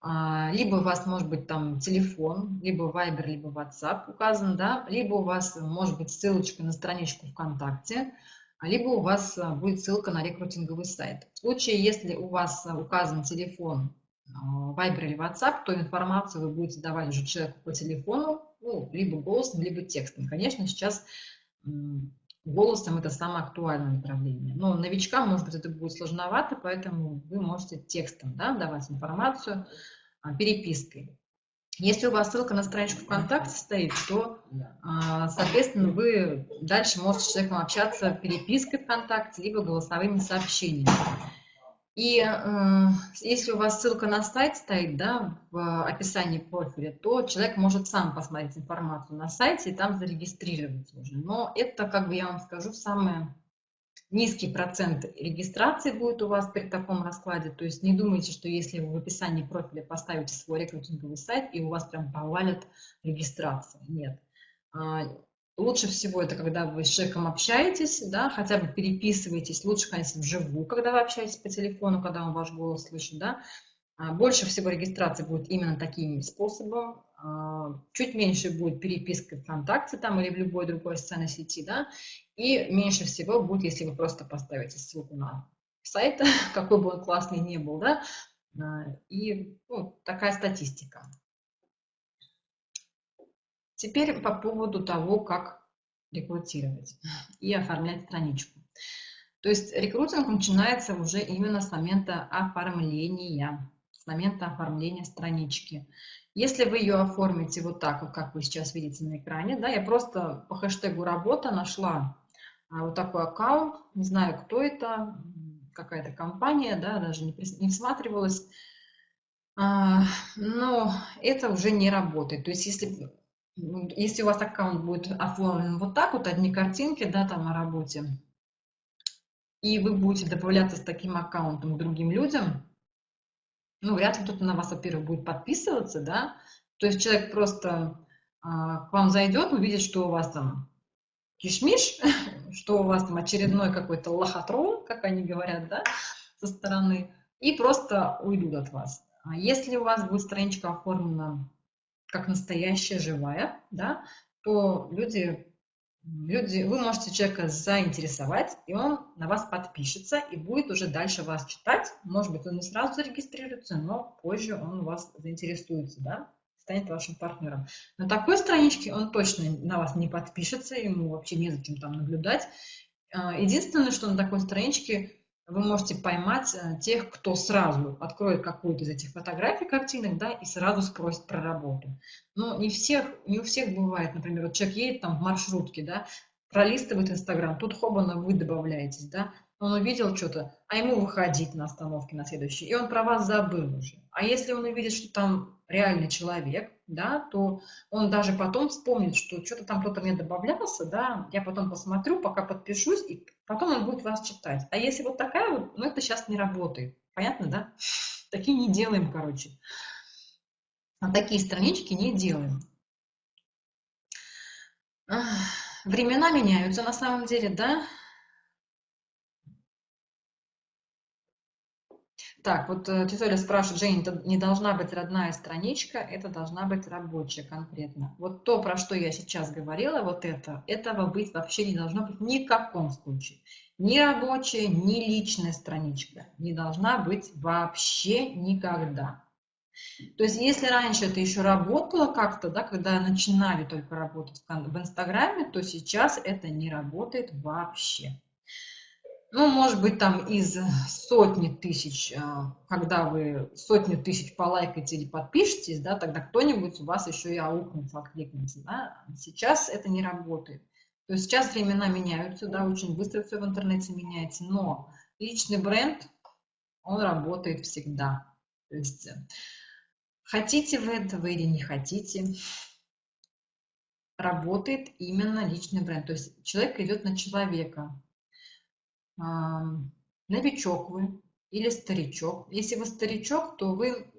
а, либо у вас может быть там телефон, либо Viber, либо WhatsApp указан, да, либо у вас может быть ссылочка на страничку ВКонтакте, либо у вас а, будет ссылка на рекрутинговый сайт. В случае, если у вас а, указан телефон а, Viber или WhatsApp, то информацию вы будете давать уже человеку по телефону, ну, либо голосом, либо текстом. Конечно, сейчас голосом это самое актуальное направление. Но новичкам, может быть, это будет сложновато, поэтому вы можете текстом да, давать информацию перепиской. Если у вас ссылка на страничку ВКонтакте стоит, то, а, соответственно, вы дальше можете с человеком общаться перепиской ВКонтакте, либо голосовыми сообщениями. И э, если у вас ссылка на сайт стоит, да, в описании профиля, то человек может сам посмотреть информацию на сайте и там зарегистрироваться уже. Но это, как бы я вам скажу, самое низкий процент регистрации будет у вас при таком раскладе. То есть не думайте, что если вы в описании профиля поставите свой рекрутинговый сайт, и у вас прям повалят регистрация. Нет. А, Лучше всего это, когда вы с человеком общаетесь, да, хотя бы переписываетесь. Лучше, конечно, вживую, когда вы общаетесь по телефону, когда он ваш голос слышит, да. А, больше всего регистрации будет именно таким способом. А, чуть меньше будет переписка ВКонтакте там или в любой другой социальной сети, да. И меньше всего будет, если вы просто поставите ссылку на сайт, какой бы он классный ни был, да. А, и ну, такая статистика. Теперь по поводу того, как рекрутировать и оформлять страничку. То есть рекрутинг начинается уже именно с момента оформления, с момента оформления странички. Если вы ее оформите вот так, как вы сейчас видите на экране, да, я просто по хэштегу работа нашла вот такой аккаунт, не знаю, кто это, какая-то компания, да, даже не, не всматривалась, а, но это уже не работает. То есть если если у вас аккаунт будет оформлен вот так вот, одни картинки, да, там о работе, и вы будете добавляться с таким аккаунтом другим людям, ну, вряд ли кто-то на вас, во-первых, будет подписываться, да, то есть человек просто а, к вам зайдет, увидит, что у вас там кишмиш, что у вас там очередной какой-то лохотрон, как они говорят, да, со стороны, и просто уйдут от вас. А если у вас будет страничка оформлена как настоящая, живая, да, то люди, люди, вы можете человека заинтересовать, и он на вас подпишется и будет уже дальше вас читать. Может быть, он не сразу зарегистрируется, но позже он вас заинтересуется, да, станет вашим партнером. На такой страничке он точно на вас не подпишется, ему вообще незачем там наблюдать. А, единственное, что на такой страничке вы можете поймать э, тех, кто сразу откроет какую-то из этих фотографий, картинок, да, и сразу спросит про работу. Но не, всех, не у всех бывает, например, вот человек едет там в маршрутке, да, пролистывает Инстаграм, тут хобана вы добавляетесь, да, он увидел что-то, а ему выходить на остановке на следующий, и он про вас забыл уже. А если он увидит, что там реальный человек, да, то он даже потом вспомнит, что что-то там кто-то мне добавлялся, да, я потом посмотрю, пока подпишусь, и потом он будет вас читать. А если вот такая вот, ну это сейчас не работает. Понятно, да? Такие не делаем, короче. А такие странички не делаем. Времена меняются на самом деле, да? Так, вот э, тетя спрашивает, Женя, это не должна быть родная страничка, это должна быть рабочая конкретно. Вот то, про что я сейчас говорила, вот это, этого быть вообще не должно быть ни в каком случае. Ни рабочая, ни личная страничка не должна быть вообще никогда. То есть, если раньше это еще работало как-то, да, когда начинали только работать в Инстаграме, то сейчас это не работает вообще ну, может быть, там из сотни тысяч, а, когда вы сотни тысяч полайкаете или подпишетесь, да, тогда кто-нибудь у вас еще и аукнется, откликнется, да. Сейчас это не работает. То есть сейчас времена меняются, да, очень быстро все в интернете меняется, но личный бренд, он работает всегда. То есть хотите вы этого или не хотите, работает именно личный бренд. То есть человек идет на человека, новичок вы или старичок. Если вы старичок, то вы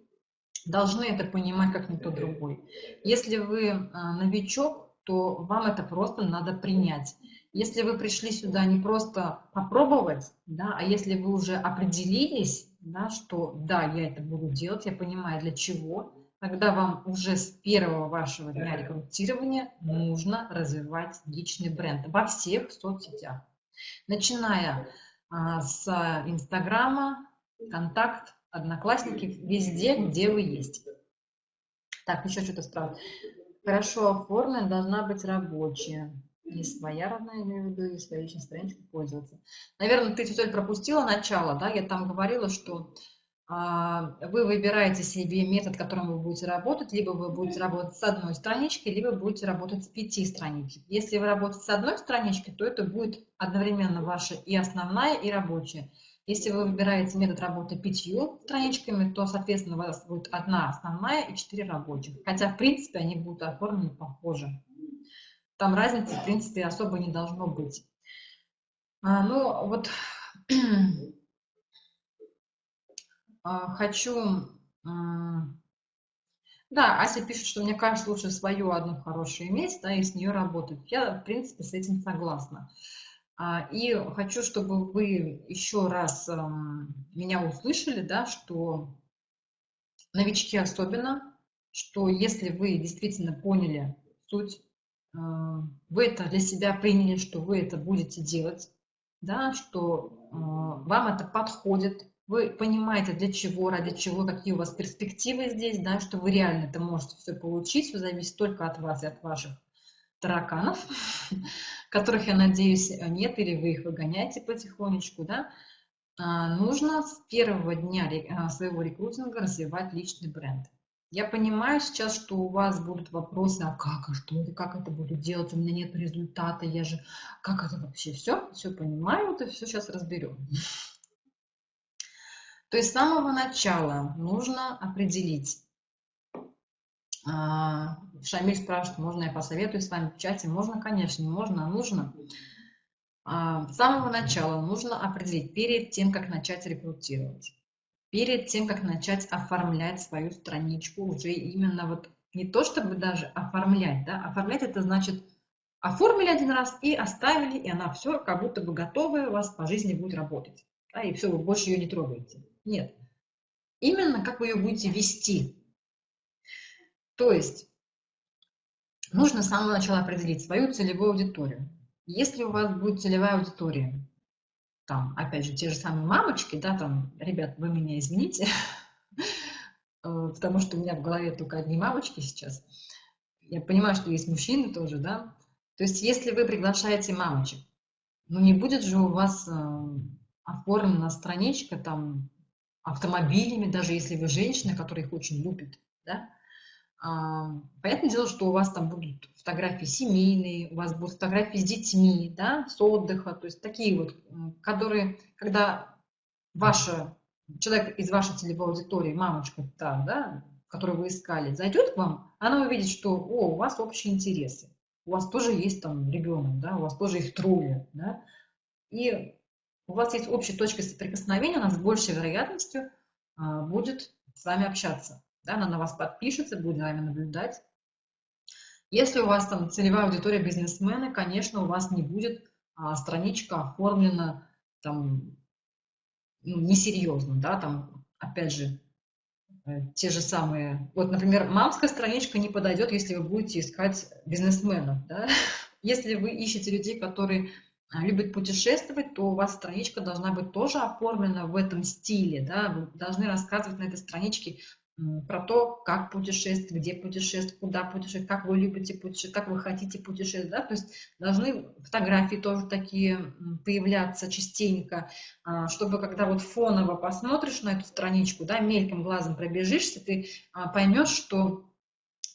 должны это понимать как никто другой. Если вы а, новичок, то вам это просто надо принять. Если вы пришли сюда не просто попробовать, да, а если вы уже определились, да, что да, я это буду делать, я понимаю для чего, тогда вам уже с первого вашего дня рекрутирования нужно развивать личный бренд во всех соцсетях начиная а, с Инстаграма, Контакт, Одноклассники, везде, где вы есть. Так, еще что-то спрашивают. Хорошо оформлена, должна быть рабочая. Не своя родная, имею в виду, и своей личной страничкой пользоваться. Наверное, ты, Тетель, пропустила начало, да? Я там говорила, что вы выбираете себе метод, которым вы будете работать, либо вы будете работать с одной страничкой, либо будете работать с пяти страничек. Если вы работаете с одной страничкой, то это будет одновременно ваша и основная, и рабочая. Если вы выбираете метод работы пятью страничками, то, соответственно, у вас будет одна основная и четыре рабочих. Хотя, в принципе, они будут оформлены похоже. Там разницы, в принципе, особо не должно быть. А, ну, вот а, хочу... Да, Ася пишет, что мне кажется, лучше свою одну хорошую иметь, да, и с нее работать. Я, в принципе, с этим согласна. А, и хочу, чтобы вы еще раз меня услышали, да, что новички особенно, что если вы действительно поняли суть, а, вы это для себя приняли, что вы это будете делать, да, что вам это подходит, вы понимаете, для чего, ради чего, какие у вас перспективы здесь, да, что вы реально это можете все получить, все зависит только от вас и от ваших тараканов, которых, я надеюсь, нет, или вы их выгоняете потихонечку, да, а, нужно с первого дня а, своего рекрутинга развивать личный бренд. Я понимаю сейчас, что у вас будут вопросы, а как, а что, как это буду делать, у меня нет результата, я же, как это вообще, все, все понимаю, это все сейчас разберем. То есть с самого начала нужно определить. А, Шамиль спрашивает, можно я посоветую с вами в чате? Можно, конечно, можно, нужно. А, с самого начала нужно определить, перед тем, как начать рекрутировать, перед тем, как начать оформлять свою страничку, уже именно вот не то, чтобы даже оформлять, да, оформлять это значит оформили один раз и оставили, и она все как будто бы готовая у вас по жизни будет работать. Да, и все, вы больше ее не трогаете. Нет. Именно как вы ее будете вести. То есть нужно с самого начала определить свою целевую аудиторию. Если у вас будет целевая аудитория, там, опять же, те же самые мамочки, да, там, ребят, вы меня извините, э, потому что у меня в голове только одни мамочки сейчас. Я понимаю, что есть мужчины тоже, да. То есть, если вы приглашаете мамочек, ну, не будет же у вас э, оформлена страничка там автомобилями, даже если вы женщина, которая их очень любит, да, Понятное дело, что у вас там будут фотографии семейные, у вас будут фотографии с детьми, да, с отдыха, то есть такие вот, которые, когда ваша, человек из вашей целевой аудитории, мамочка та, да, которую вы искали, зайдет к вам, она увидит, что, о, у вас общие интересы, у вас тоже есть там ребенок, да, у вас тоже их трое, да, и у вас есть общая точка соприкосновения, она с большей вероятностью а, будет с вами общаться. Да, она на вас подпишется, будет за вами наблюдать. Если у вас там целевая аудитория бизнесмены, конечно, у вас не будет а, страничка оформлена там ну, несерьезно, да, там, опять же, э, те же самые, вот, например, мамская страничка не подойдет, если вы будете искать бизнесменов, да? Если вы ищете людей, которые любит путешествовать, то у вас страничка должна быть тоже оформлена в этом стиле. Да? Вы должны рассказывать на этой страничке про то, как путешествовать, где путешествовать, куда путешествовать, как вы любите путешествовать, как вы хотите путешествовать. Да? То есть должны фотографии тоже такие появляться частенько, а, чтобы когда вот фоново посмотришь на эту страничку, да, мельком глазом пробежишься, ты а, поймешь, что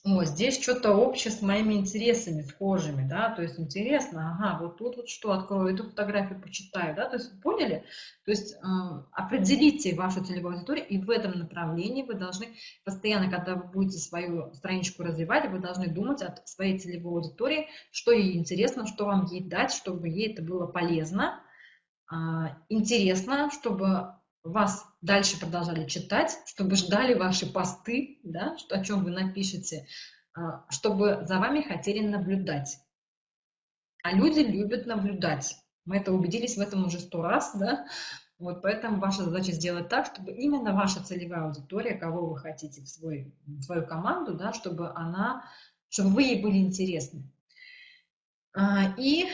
о, здесь что-то общее с моими интересами, схожими, да, то есть интересно, ага, вот тут вот что, открою эту фотографию, почитаю, да, то есть поняли? То есть э, определите вашу целевую аудиторию, и в этом направлении вы должны постоянно, когда вы будете свою страничку развивать, вы должны думать о своей целевой аудитории, что ей интересно, что вам ей дать, чтобы ей это было полезно, э, интересно, чтобы вас дальше продолжали читать, чтобы ждали ваши посты, да, что, о чем вы напишете, а, чтобы за вами хотели наблюдать. А люди любят наблюдать. Мы это убедились в этом уже сто раз, да? Вот поэтому ваша задача сделать так, чтобы именно ваша целевая аудитория, кого вы хотите в, свой, в свою команду, да, чтобы она, чтобы вы ей были интересны. А, и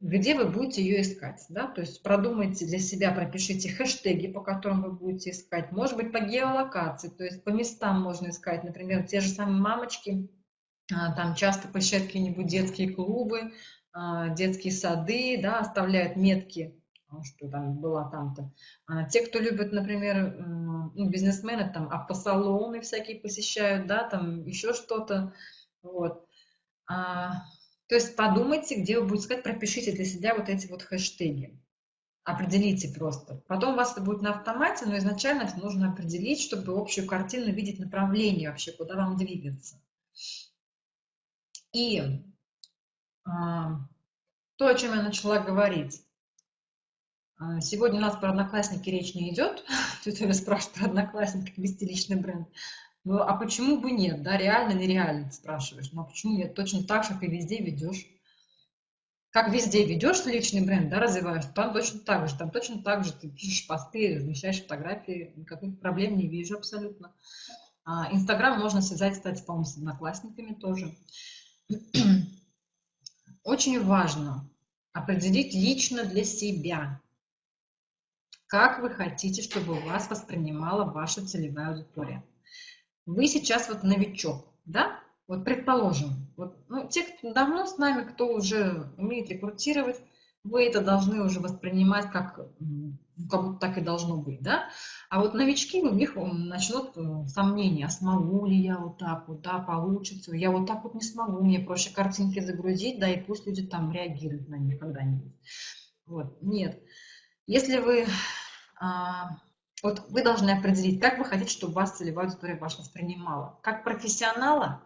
где вы будете ее искать. Да? То есть продумайте для себя, пропишите хэштеги, по которым вы будете искать. Может быть, по геолокации, то есть по местам можно искать. Например, те же самые мамочки, а, там часто посещают какие-нибудь детские клубы, а, детские сады, да, оставляют метки что там была там-то. А те, кто любит, например, ну, бизнесмены, там, автосалоны всякие посещают, да, там еще что-то, вот. То есть подумайте, где вы будете искать, пропишите для себя вот эти вот хэштеги. Определите просто. Потом у вас это будет на автомате, но изначально это нужно определить, чтобы общую картину видеть направление вообще, куда вам двигаться. И а, то, о чем я начала говорить. А, сегодня у нас про одноклассники речь не идет. Кто-то спрашивает про одноклассники, вести личный бренд. Ну, а почему бы нет, да, реально, нереально, спрашиваешь. Ну, а почему нет? Точно так же, как и везде ведешь. Как везде ведешь личный бренд, да, развиваешь, там точно так же, там точно так же ты пишешь посты, размещаешь фотографии, никаких проблем не вижу абсолютно. А, Инстаграм можно связать, кстати, по-моему, с одноклассниками тоже. Очень важно определить лично для себя, как вы хотите, чтобы вас воспринимала ваша целевая аудитория. Вы сейчас вот новичок, да? Вот предположим, вот, ну, те, кто давно с нами, кто уже умеет рекрутировать, вы это должны уже воспринимать как, как будто так и должно быть, да? А вот новички, у них начнут э, сомнения, а смогу ли я вот так вот, да, получится, я вот так вот не смогу, мне проще картинки загрузить, да, и пусть люди там реагируют на них когда-нибудь. Вот, нет. Если вы, а, вот вы должны определить, как вы хотите, чтобы вас целевая аудитория ваша воспринимала. Как профессионала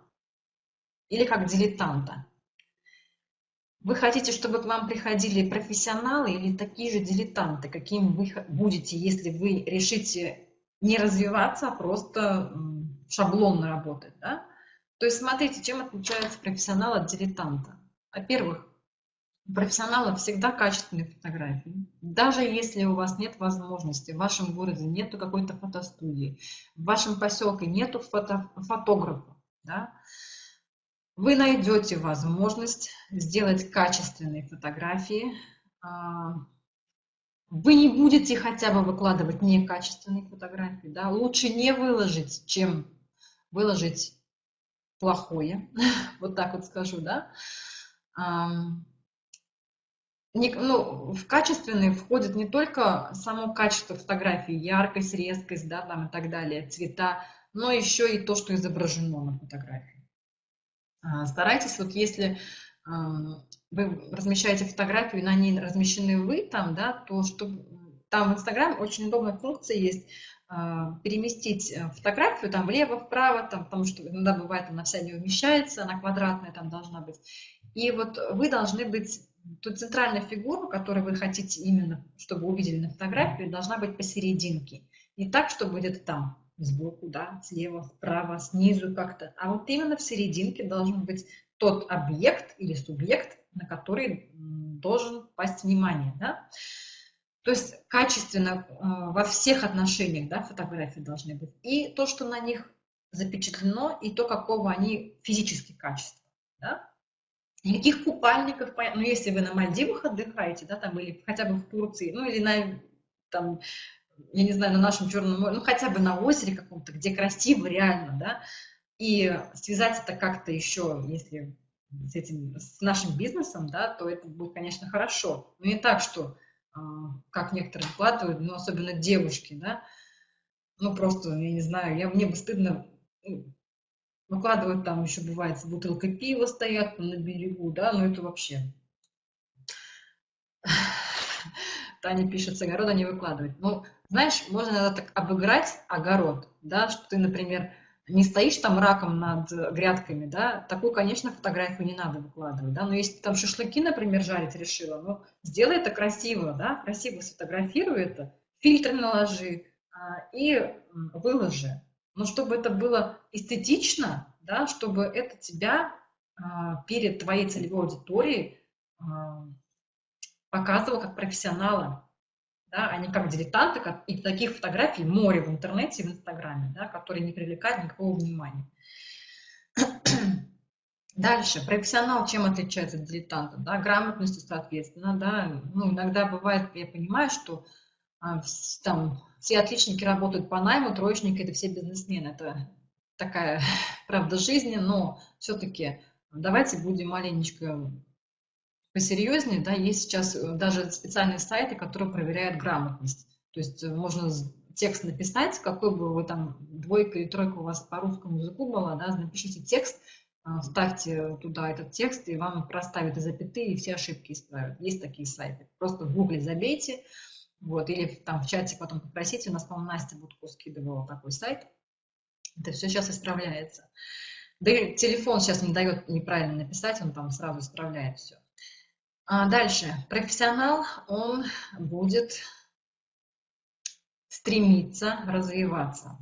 или как дилетанта? Вы хотите, чтобы к вам приходили профессионалы или такие же дилетанты, каким вы будете, если вы решите не развиваться, а просто шаблонно работать, да? То есть смотрите, чем отличается профессионал от дилетанта. Во-первых, у профессионала всегда качественные фотографии. Даже если у вас нет возможности, в вашем городе нету какой-то фотостудии, в вашем поселке нету фото, фотографа, да, вы найдете возможность сделать качественные фотографии. А, вы не будете хотя бы выкладывать некачественные фотографии. Да? Лучше не выложить, чем выложить плохое. Вот так вот скажу. Да? Ну, в качественные входит не только само качество фотографии, яркость, резкость, да, там и так далее, цвета, но еще и то, что изображено на фотографии. А, старайтесь, вот если вы размещаете фотографию, и на ней размещены вы там, да, то чтобы там в Инстаграм очень удобная функция есть а, переместить э, фотографию там влево, вправо, там, потому что иногда бывает она вся не умещается, она квадратная там должна быть. И вот вы должны быть Тут центральная фигура, которую вы хотите именно, чтобы увидели на фотографии, должна быть посерединке. Не так, чтобы где-то там, сбоку, да, слева, справа, снизу как-то. А вот именно в серединке должен быть тот объект или субъект, на который должен пасть внимание. Да? То есть качественно э, во всех отношениях да, фотографии должны быть. И то, что на них запечатлено, и то, какого они физически качества. Да? Никаких купальников, ну, если вы на Мальдивах отдыхаете, да, там, или хотя бы в Турции, ну, или на, там, я не знаю, на нашем Черном море, ну, хотя бы на озере каком-то, где красиво реально, да, и связать это как-то еще, если с этим, с нашим бизнесом, да, то это будет, конечно, хорошо. Но не так, что, а, как некоторые вкладывают, ну, особенно девушки, да, ну, просто, я не знаю, я, мне бы стыдно ну, Выкладывают там еще бывает с бутылкой пива стоят на берегу, да, но это вообще. Таня пишет, с огорода не выкладывать. Ну, знаешь, можно иногда так обыграть огород, да, что ты, например, не стоишь там раком над грядками, да, такую, конечно, фотографию не надо выкладывать, да, но если ты там шашлыки, например, жарить решила, ну, сделай это красиво, да, красиво сфотографируй это, фильтр наложи а, и выложи, но чтобы это было эстетично, да, чтобы это тебя а, перед твоей целевой аудиторией а, показывало как профессионала, да, а не как дилетанта, как, и таких фотографий море в интернете, в Инстаграме, да, которые не привлекают никакого внимания. Дальше, профессионал чем отличается от дилетанта? Да, грамотностью, соответственно, да, ну, иногда бывает, я понимаю, что там все отличники работают по найму, троечники – это все бизнесмены. Это такая правда жизни, но все-таки давайте будем маленечко посерьезнее, да, есть сейчас э, даже специальные сайты, которые проверяют грамотность. То есть э, можно текст написать, какой бы вы там двойка или тройка у вас по русскому языку была, да, напишите текст, а, вставьте туда этот текст, и вам проставят и запятые, и все ошибки исправят. Есть такие сайты. Просто в гугле забейте, вот, или там в чате потом попросите. У нас, по-моему, Настя Будко скидывала такой сайт. Это все сейчас исправляется. Да и телефон сейчас не дает неправильно написать, он там сразу исправляет все. А дальше. Профессионал, он будет стремиться развиваться.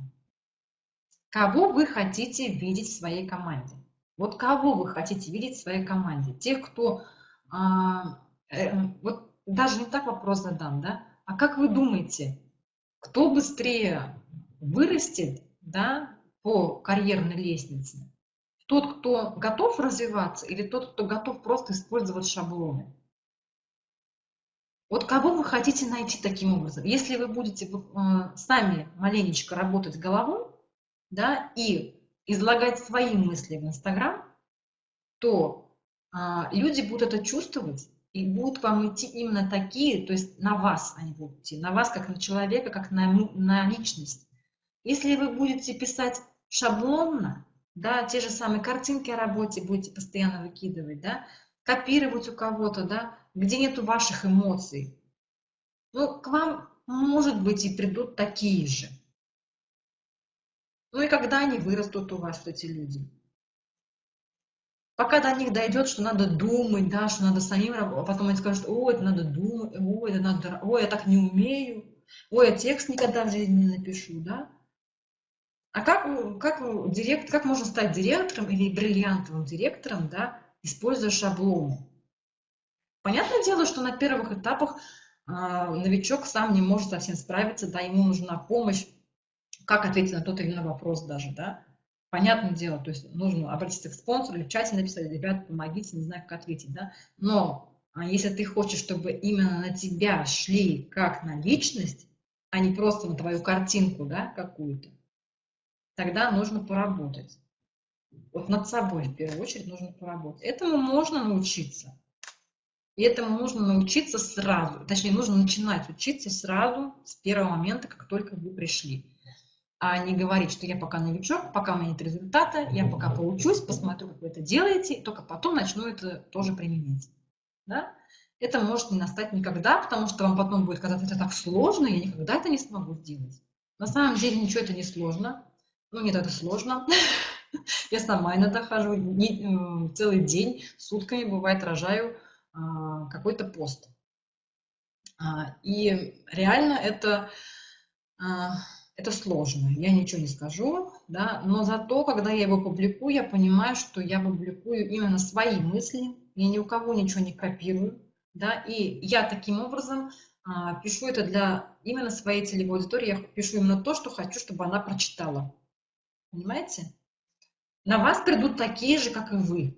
Кого вы хотите видеть в своей команде? Вот кого вы хотите видеть в своей команде? Тех, кто... А, э, вот даже не так вопрос задам, да? А как вы думаете, кто быстрее вырастет да, по карьерной лестнице? Тот, кто готов развиваться или тот, кто готов просто использовать шаблоны? Вот кого вы хотите найти таким образом? Если вы будете э, сами маленечко работать головой, да, и излагать свои мысли в Инстаграм, то а, люди будут это чувствовать и будут к вам идти именно такие, то есть на вас они будут идти, на вас как на человека, как на, на личность. Если вы будете писать шаблонно, да, те же самые картинки о работе будете постоянно выкидывать, да, копировать у кого-то, да, где нету ваших эмоций. Ну, к вам, может быть, и придут такие же. Ну и когда они вырастут у вас, эти люди? Пока до них дойдет, что надо думать, да, что надо самим работать, потом они скажут, ой, это надо думать, ой, это надо, ой, я так не умею, ой, я текст никогда в жизни не напишу, да. А как, как, директ, как можно стать директором или бриллиантовым директором, да, используя шаблоны? Понятное дело, что на первых этапах а, новичок сам не может совсем справиться, да, ему нужна помощь, как ответить на тот или иной вопрос даже, да. Понятное дело, то есть нужно обратиться к спонсору или в чате написать, ребят, помогите, не знаю, как ответить, да. Но а если ты хочешь, чтобы именно на тебя шли как на личность, а не просто на твою картинку, да, какую-то, тогда нужно поработать. Вот над собой в первую очередь нужно поработать. Этому можно научиться. И этому нужно научиться сразу. Точнее, нужно начинать учиться сразу с первого момента, как только вы пришли. А не говорить, что я пока новичок, пока у меня нет результата, я пока поучусь, посмотрю, как вы это делаете, и только потом начну это тоже применять. Да? Это может не настать никогда, потому что вам потом будет казаться, это так сложно, я никогда это не смогу сделать. На самом деле ничего это не сложно. Ну, нет, это сложно. Я сама иногда хожу э, целый день, сутками, бывает, рожаю а, какой-то пост. А, и реально это, а, это сложно, я ничего не скажу, да, но зато, когда я его публикую, я понимаю, что я публикую именно свои мысли, я ни у кого ничего не копирую, да, и я таким образом пишу это для именно своей целевой аудитории, я пишу именно то, что хочу, чтобы она прочитала. Понимаете? На вас придут такие же, как и вы.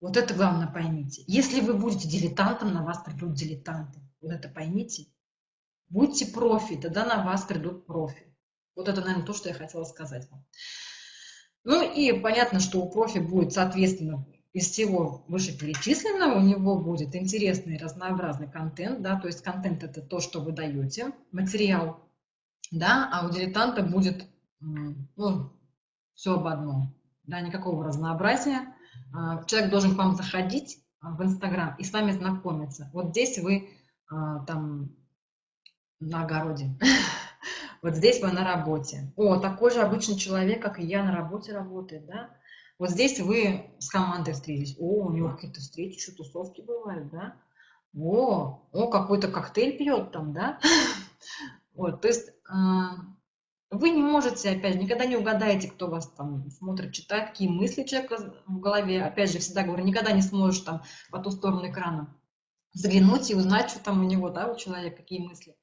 Вот это главное поймите. Если вы будете дилетантом, на вас придут дилетанты. Вот это поймите. Будьте профи, тогда на вас придут профи. Вот это, наверное, то, что я хотела сказать вам. Ну и понятно, что у профи будет, соответственно, из всего вышеперечисленного у него будет интересный разнообразный контент, да, то есть контент это то, что вы даете, материал, да, а у дилетанта будет, ну, все об одном, да, никакого разнообразия, а, человек должен к вам заходить а, в Инстаграм и с вами знакомиться. Вот здесь вы а, там на огороде, вот здесь вы на работе. О, такой же обычный человек, как и я, на работе работает, да? Вот здесь вы с командой встретились. О, у него какие-то встречи, еще тусовки бывают, да? О, о, какой-то коктейль пьет там, да? Вот, то есть вы не можете, опять же, никогда не угадаете, кто вас там смотрит, читает, какие мысли человека в голове. Опять же, всегда говорю, никогда не сможешь там по ту сторону экрана заглянуть и узнать, что там у него, да, у человека, какие мысли.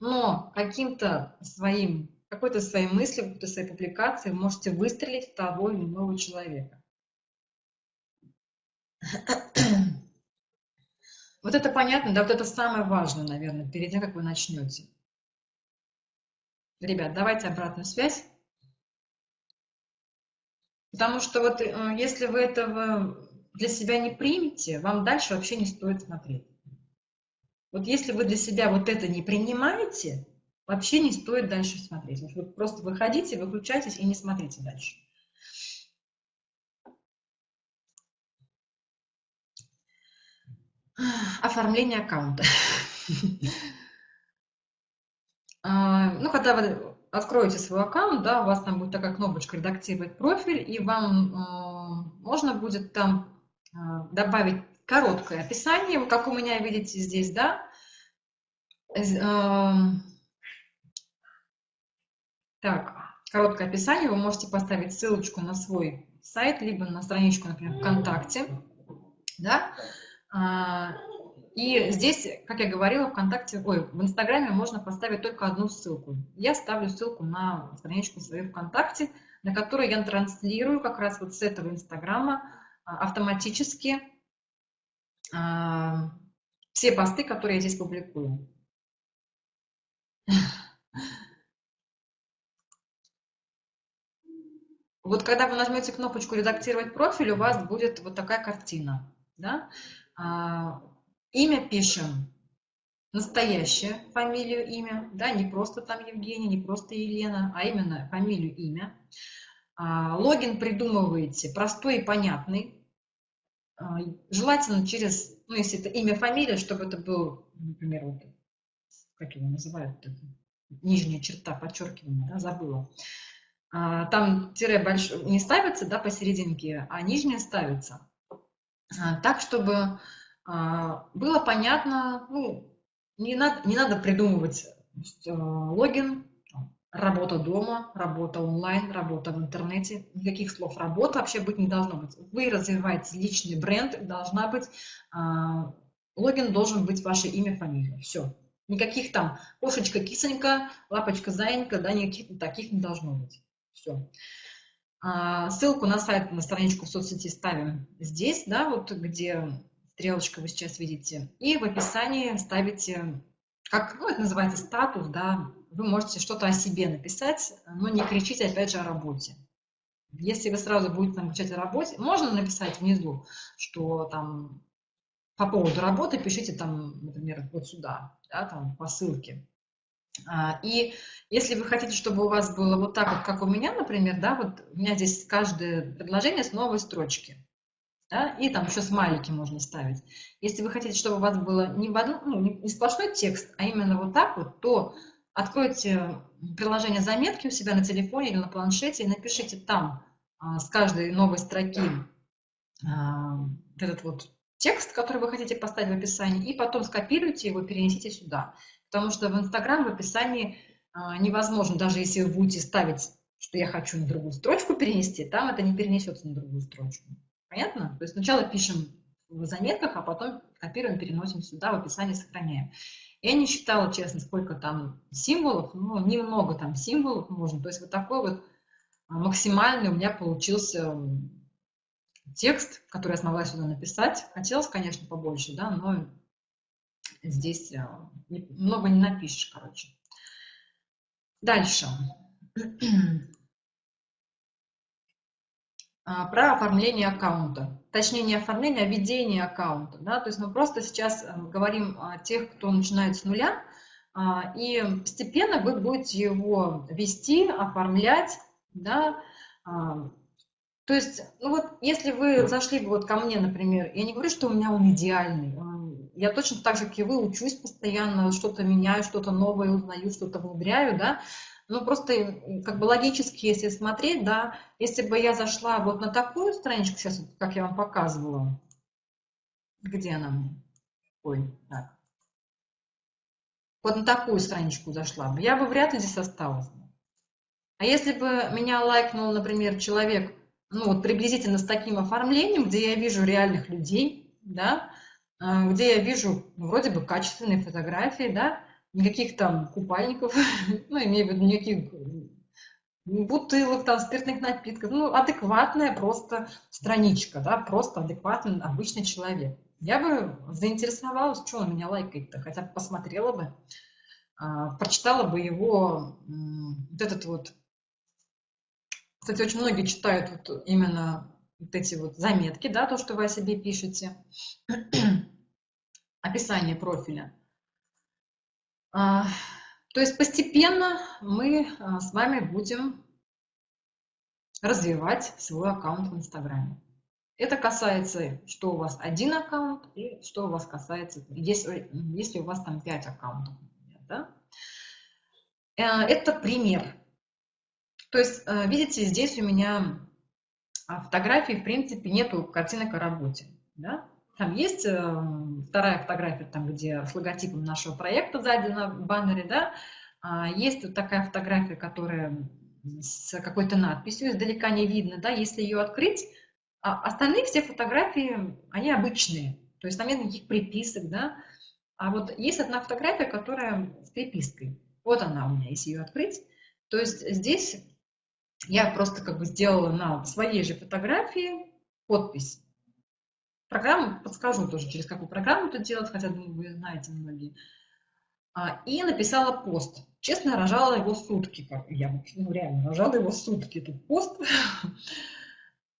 Но каким-то своим, какой-то своей мыслью, какой-то своей публикацией можете выстрелить в того или иного человека. Вот это понятно, да, вот это самое важное, наверное, перед тем, как вы начнете. Ребят, давайте обратную связь. Потому что вот э, если вы этого для себя не примете, вам дальше вообще не стоит смотреть. Вот если вы для себя вот это не принимаете, вообще не стоит дальше смотреть. Вы просто выходите, выключайтесь и не смотрите дальше. Оформление аккаунта. А, ну, когда вы откроете свой аккаунт, да, у вас там будет такая кнопочка «Редактировать профиль», и вам а, можно будет там а, добавить короткое описание, как у меня видите здесь, да. Так, короткое описание, вы можете поставить ссылочку на свой сайт, либо на страничку, например, ВКонтакте, да, и здесь, как я говорила, ВКонтакте, ой, в Инстаграме можно поставить только одну ссылку. Я ставлю ссылку на страничку свою ВКонтакте, на которую я транслирую как раз вот с этого Инстаграма а, автоматически а, все посты, которые я здесь публикую. Вот когда вы нажмете кнопочку «Редактировать профиль», у вас будет вот такая картина. Да? А, Имя пишем настоящее, фамилию, имя, да, не просто там Евгений, не просто Елена, а именно фамилию, имя. А, логин придумываете простой и понятный, желательно через, ну, если это имя, фамилия, чтобы это был, например, вот, как его называют, нижняя черта, подчеркивание, да, забыла. А, там тире большой не ставится, да, посерединке, а нижняя ставится. Так, чтобы а, было понятно, ну, не надо, не надо придумывать логин, работа дома, работа онлайн, работа в интернете. Никаких слов работа вообще быть не должно быть. Вы развиваете личный бренд, должна быть, а, логин должен быть ваше имя, фамилия. Все. Никаких там кошечка, кисонька, лапочка, заинька, да, никаких таких не должно быть. Все. А, ссылку на сайт, на страничку в соцсети ставим здесь, да, вот где стрелочка вы сейчас видите, и в описании ставите, как, ну, это называется статус, да, вы можете что-то о себе написать, но не кричите, опять же, о работе. Если вы сразу будете там о работе, можно написать внизу, что там по поводу работы пишите там, например, вот сюда, да, там по ссылке. А, и если вы хотите, чтобы у вас было вот так вот, как у меня, например, да, вот у меня здесь каждое предложение с новой строчки да, и там еще смайлики можно ставить. Если вы хотите, чтобы у вас было не, в одну, ну, не сплошной текст, а именно вот так вот, то откройте приложение заметки у себя на телефоне или на планшете и напишите там а, с каждой новой строки а, этот вот текст, который вы хотите поставить в описании, и потом скопируйте его, перенесите сюда. Потому что в Инстаграм в описании а, невозможно, даже если вы будете ставить, что я хочу на другую строчку перенести, там это не перенесется на другую строчку. Понятно? То есть сначала пишем в заметках, а потом копируем, переносим сюда, в описании сохраняем. Я не считала, честно, сколько там символов, ну, немного там символов можно. То есть вот такой вот а, максимальный у меня получился текст, который я смогла сюда написать. Хотелось, конечно, побольше, да, но здесь а, много не напишешь, короче. Дальше. А, про оформление аккаунта. Точнее, не оформление, а ведение аккаунта. Да? То есть мы просто сейчас э, говорим о тех, кто начинает с нуля, а, и постепенно вы будете его вести, оформлять. Да? А, то есть, ну вот, если вы зашли вот ко мне, например, я не говорю, что у меня он идеальный, я точно так же, как и вы, учусь постоянно, что-то меняю, что-то новое узнаю, что-то внедряю, да, ну, просто как бы логически, если смотреть, да, если бы я зашла вот на такую страничку, сейчас, как я вам показывала, где она? Ой, так. Вот на такую страничку зашла бы, я бы вряд ли здесь осталась. А если бы меня лайкнул, например, человек, ну, вот приблизительно с таким оформлением, где я вижу реальных людей, да, а, где я вижу ну, вроде бы качественные фотографии, да, никаких там купальников, ну, имею в виду никаких бутылок, там, спиртных напитков, ну, адекватная просто страничка, да, просто адекватный обычный человек. Я бы заинтересовалась, что он меня лайкает-то, хотя бы посмотрела бы, а, прочитала бы его, вот этот вот, кстати, очень многие читают вот именно вот эти вот заметки, да, то, что вы о себе пишете, описание профиля. А, то есть постепенно мы а, с вами будем развивать свой аккаунт в Инстаграме. Это касается, что у вас один аккаунт и что у вас касается, если, если у вас там 5 аккаунтов. Да? Э, это пример. То есть, э, видите, здесь у меня фотографии, в принципе, нету картинок о работе. Да? Там есть э, вторая фотография, там, где с логотипом нашего проекта сзади на баннере, да, а есть вот такая фотография, которая с какой-то надписью, издалека не видно, да, если ее открыть, а остальные все фотографии, они обычные, то есть там нет никаких приписок, да, а вот есть одна фотография, которая с припиской, вот она у меня, если ее открыть, то есть здесь я просто как бы сделала на своей же фотографии подпись. Программу подскажу тоже, через какую программу это делать, хотя, думаю, вы знаете многие. А, и написала пост. Честно, рожала его сутки. Я ну, реально рожала его сутки, этот пост.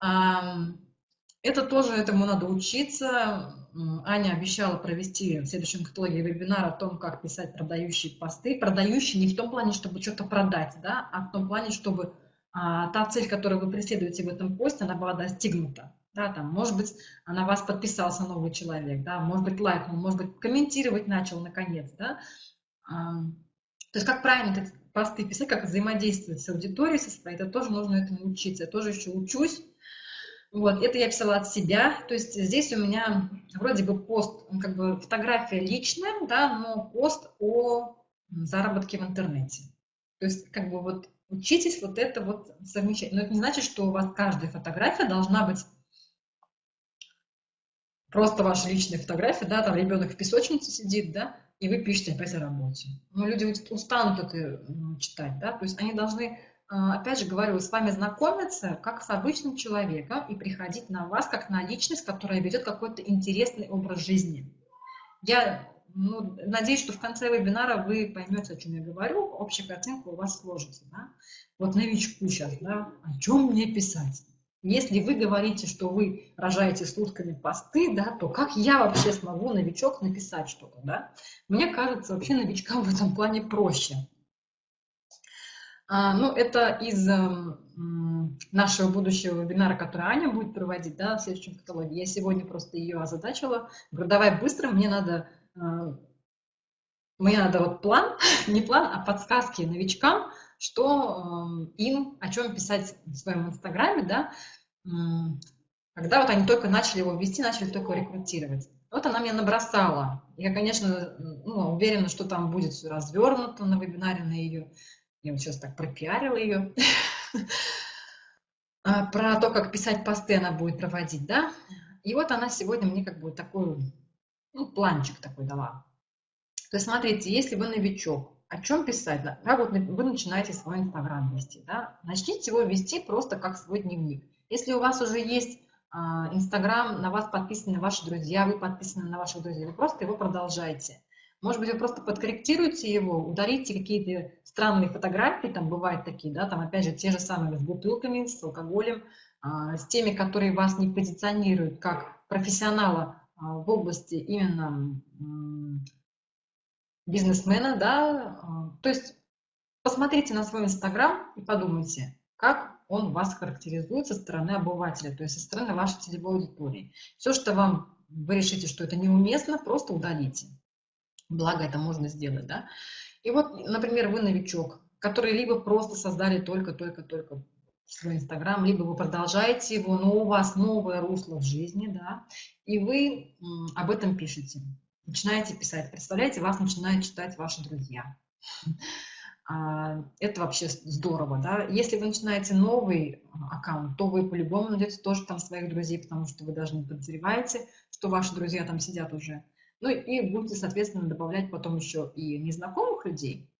Это тоже, этому надо учиться. Аня обещала провести в следующем каталоге вебинар о том, как писать продающие посты. Продающие не в том плане, чтобы что-то продать, да, а в том плане, чтобы а, та цель, которую вы преследуете в этом посте, она была достигнута. Да, там, может быть, на вас подписался новый человек, да, может быть, лайкнул, может быть, комментировать начал наконец, да. То есть как правильно эти посты писать, как взаимодействовать с аудиторией со своей, это тоже нужно этому учиться. Я тоже еще учусь. Вот, это я писала от себя. То есть здесь у меня вроде бы пост, как бы фотография личная, да, но пост о заработке в интернете. То есть как бы вот учитесь вот это вот совмещать. Но это не значит, что у вас каждая фотография должна быть просто ваша личная фотография, да, там ребенок в песочнице сидит, да, и вы пишете опять о работе. Но люди устанут это читать, да, то есть они должны, а, опять же говорю, с вами знакомиться как с обычным человеком и приходить на вас как на личность, которая ведет какой-то интересный образ жизни. Я ну, надеюсь, что в конце вебинара вы поймете, о чем я говорю, общая картинка у вас сложится. Да? Вот новичку сейчас, да, о чем мне писать? Если вы говорите, что вы рожаете сутками посты, да, то как я вообще смогу, новичок, написать что-то? Да? Мне кажется, вообще новичкам в этом плане проще. А, ну, это из э, нашего будущего вебинара, который Аня будет проводить да, в следующем каталоге. Я сегодня просто ее озадачила. Говорю, давай быстро, мне надо, э, мне надо вот план, не план, а подсказки новичкам, что э, им, о чем писать в своем инстаграме, да, когда вот они только начали его вести, начали только рекрутировать. Вот она мне набросала. Я, конечно, ну, уверена, что там будет все развернуто на вебинаре на ее. Я вот сейчас так пропиарила ее. А, про то, как писать посты она будет проводить, да. И вот она сегодня мне как бы такой, ну, планчик такой дала. То есть, смотрите, если вы новичок, о чем писать? Как вот вы начинаете свой Инстаграм вести, да? Начните его вести просто как свой дневник. Если у вас уже есть а, Инстаграм, на вас подписаны ваши друзья, вы подписаны на ваших друзей, вы просто его продолжайте. Может быть, вы просто подкорректируете его, удалите какие-то странные фотографии, там бывают такие, да, там опять же те же самые с бутылками, с алкоголем, а, с теми, которые вас не позиционируют как профессионала а, в области именно бизнесмена, да, то есть посмотрите на свой Инстаграм и подумайте, как он вас характеризует со стороны обывателя, то есть со стороны вашей целевой аудитории. Все, что вам, вы решите, что это неуместно, просто удалите. Благо это можно сделать, да. И вот, например, вы новичок, который либо просто создали только-только-только свой Инстаграм, либо вы продолжаете его, но у вас новое русло в жизни, да, и вы об этом пишете, начинаете писать. Представляете, вас начинают читать ваши друзья. А, это вообще здорово, да. Если вы начинаете новый а, аккаунт, то вы по-любому найдете тоже там своих друзей, потому что вы даже не подозреваете, что ваши друзья там сидят уже. Ну и будете, соответственно, добавлять потом еще и незнакомых людей,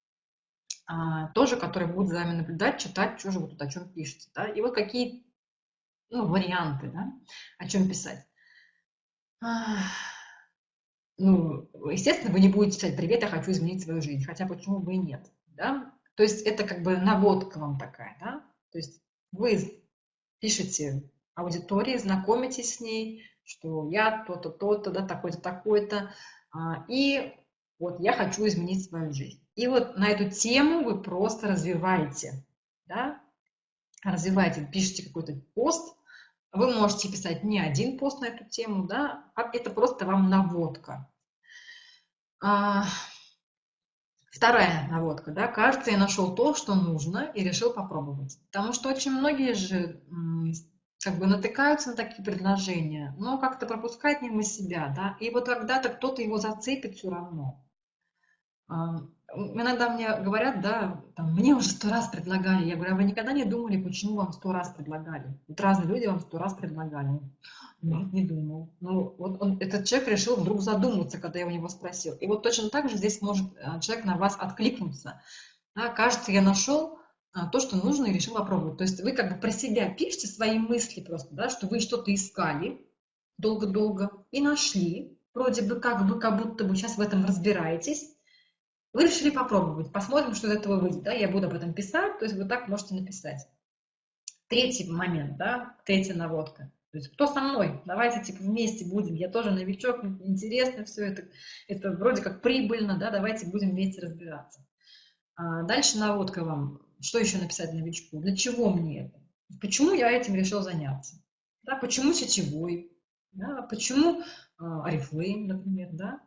а, тоже, которые будут за вами наблюдать, читать, что же вы тут о чем пишете. Да? И вот какие ну, варианты, да, о чем писать. Ну, естественно, вы не будете писать «Привет, я хочу изменить свою жизнь», хотя почему бы и нет да, то есть это как бы наводка вам такая, да, то есть вы пишете аудитории, знакомитесь с ней, что я то-то, то-то, да, такой-то, такой-то, а, и вот я хочу изменить свою жизнь. И вот на эту тему вы просто развиваете, да, развиваете, пишите какой-то пост, вы можете писать не один пост на эту тему, да, а это просто вам наводка. А, вторая наводка, да, кажется, я нашел то, что нужно и решил попробовать. Потому что очень многие же как бы натыкаются на такие предложения, но как-то пропускают мимо себя, да, и вот когда-то кто-то его зацепит все равно. Иногда мне говорят, да, там, мне уже сто раз предлагали. Я говорю, а вы никогда не думали, почему вам сто раз предлагали? Вот разные люди вам сто раз предлагали. Нет, не думал. Ну, вот он, этот человек решил вдруг задуматься, когда я у него спросил. И вот точно так же здесь может а, человек на вас откликнуться. Да, кажется, я нашел а, то, что нужно, и решил попробовать. То есть вы как бы про себя пишете свои мысли просто, да, что вы что-то искали долго-долго и нашли. Вроде бы как бы, как будто бы сейчас в этом разбираетесь. Вы решили попробовать, посмотрим, что из этого выйдет. Да? Я буду об этом писать, то есть вы так можете написать. Третий момент, да, третья наводка. То есть кто со мной? Давайте типа вместе будем. Я тоже новичок, интересно все это. Это вроде как прибыльно, да, давайте будем вместе разбираться. А дальше наводка вам. Что еще написать новичку? Для чего мне это? Почему я этим решил заняться? Да, почему сетевой? Да, почему а, Oriflame, например, да?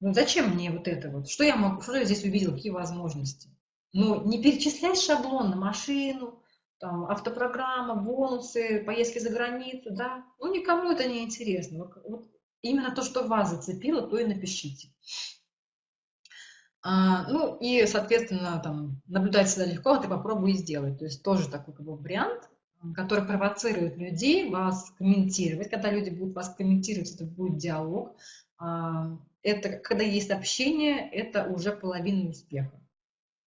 Ну зачем мне вот это вот? Что я могу, что я здесь увидел, какие возможности? Ну, не перечислять шаблон на машину, там, автопрограмма, бонусы, поездки за границу, да? Ну, никому это не интересно. Вот, вот именно то, что вас зацепило, то и напишите. А, ну, и, соответственно, там, наблюдать всегда легко, а ты попробуй и сделай. То есть тоже такой как бы, вариант, который провоцирует людей вас комментировать. Когда люди будут вас комментировать, это будет диалог. А, это когда есть общение, это уже половина успеха.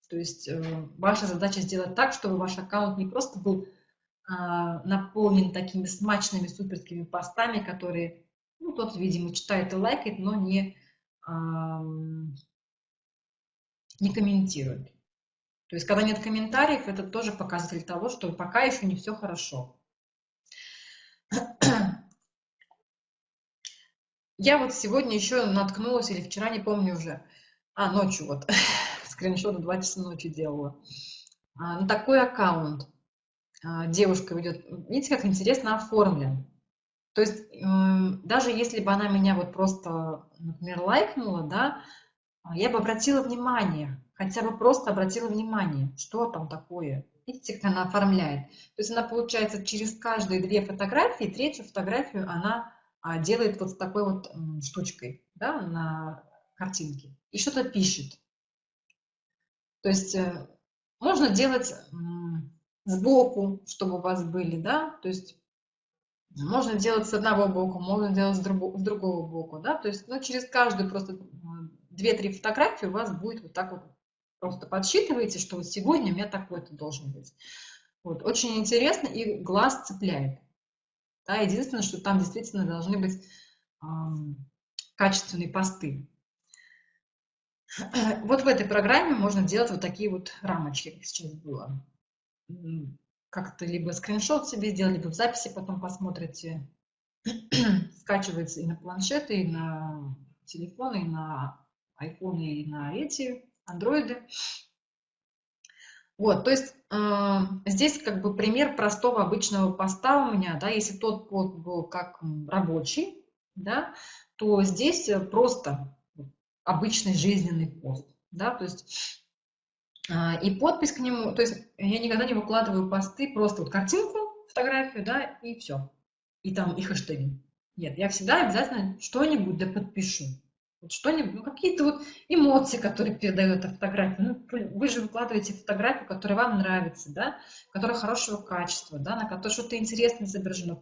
То есть э, ваша задача сделать так, чтобы ваш аккаунт не просто был а, наполнен такими смачными суперскими постами, которые, ну, тот, видимо, читает и лайкает, но не, не комментирует. То есть, когда нет комментариев, это тоже показатель того, что пока еще не все хорошо. Я вот сегодня еще наткнулась, или вчера, не помню уже, а, ночью вот, скриншот в 2 часа ночи делала, а, на такой аккаунт а, девушка ведет. Видите, как интересно оформлен. То есть даже если бы она меня вот просто, например, лайкнула, да, а, я бы обратила внимание, хотя бы просто обратила внимание, что там такое. Видите, как она оформляет. То есть она, получается, через каждые две фотографии, третью фотографию она делает вот с такой вот штучкой да, на картинке и что-то пишет. То есть э, можно делать сбоку, чтобы у вас были, да, то есть можно делать с одного боку, можно делать с другого, с другого боку, да, то есть ну, через каждую просто две-три фотографии у вас будет вот так вот просто подсчитываете, что вот сегодня у меня такой-то должен быть. Вот, очень интересно и глаз цепляет. Да, единственное, что там действительно должны быть э, качественные посты. Вот в этой программе можно делать вот такие вот рамочки, как сейчас было. Как-то либо скриншот себе сделать, либо в записи потом посмотрите. Скачивается и на планшеты, и на телефоны, и на айфоны, и на эти, андроиды. Вот, то есть э, здесь как бы пример простого обычного поста у меня, да, если тот пост был как рабочий, да, то здесь э, просто обычный жизненный пост, да, то есть э, и подпись к нему, то есть я никогда не выкладываю посты, просто вот картинку, фотографию, да, и все, и там и хэштеги. Нет, я всегда обязательно что-нибудь да подпишу. Вот что-нибудь, ну, какие-то вот эмоции, которые передает фотография. Ну, вы же выкладываете фотографию, которая вам нравится, да, которая хорошего качества, да, на которой что-то интересное изображено.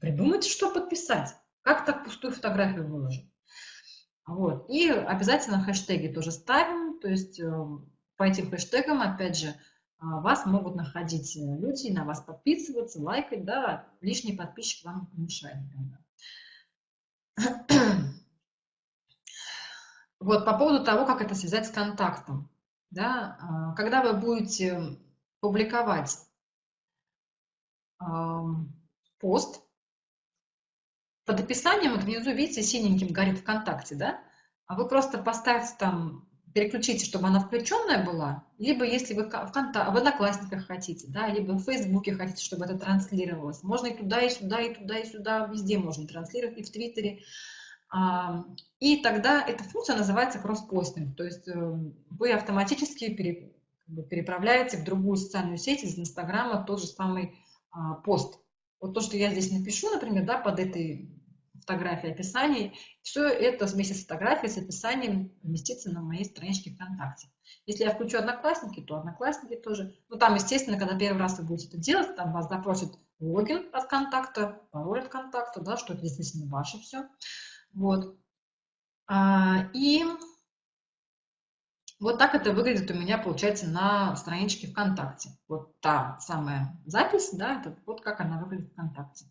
Придумайте, что подписать. Как так пустую фотографию выложить? Вот. И обязательно хэштеги тоже ставим, то есть э, по этим хэштегам, опять же, а, вас могут находить люди, на вас подписываться, лайкать, да, лишний подписчик вам не. Вот по поводу того, как это связать с контактом. Да, а, когда вы будете публиковать пост. Под описанием, вот внизу, видите, синеньким горит ВКонтакте, да? А вы просто поставьте там, переключите, чтобы она включенная была, либо если вы в, контакт, в Одноклассниках хотите, да, либо в Фейсбуке хотите, чтобы это транслировалось. Можно и туда, и сюда, и туда, и сюда, везде можно транслировать, и в Твиттере. И тогда эта функция называется кросспостинг, то есть э, вы автоматически переправляете в другую социальную сеть из Инстаграма тот же самый а, пост. Вот то, что я здесь напишу, например, да, под этой фотографией описанием, все это вместе с фотографией, с описанием поместится на моей страничке ВКонтакте. Если я включу Одноклассники, то Одноклассники тоже. Ну, там, естественно, когда первый раз вы будете это делать, там вас запросит логин от контакта, пароль от контакта, да, что это действительно ваше все. Вот. А, и вот так это выглядит у меня, получается, на страничке ВКонтакте. Вот та самая запись, да, это вот как она выглядит ВКонтакте.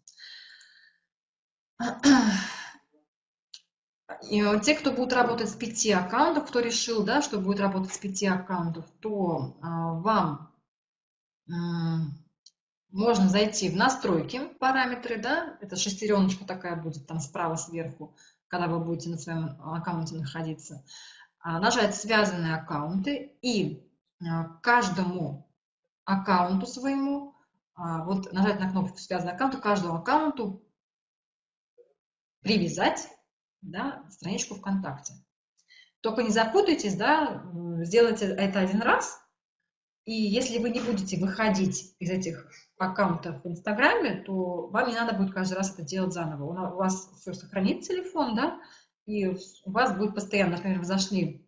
И те, кто будет работать с пяти аккаунтов, кто решил, да, что будет работать с пяти аккаунтов, то а, вам можно зайти в настройки, параметры, да, это шестереночка такая будет там справа сверху, когда вы будете на своем аккаунте находиться. А, нажать «Связанные аккаунты» и а, каждому аккаунту своему, а, вот нажать на кнопку «Связанные аккаунты», каждому аккаунту привязать да, страничку ВКонтакте. Только не запутайтесь, да, сделайте это один раз, и если вы не будете выходить из этих аккаунтов в Инстаграме, то вам не надо будет каждый раз это делать заново. У вас все сохранит телефон, да, и у вас будет постоянно, например, вы зашли,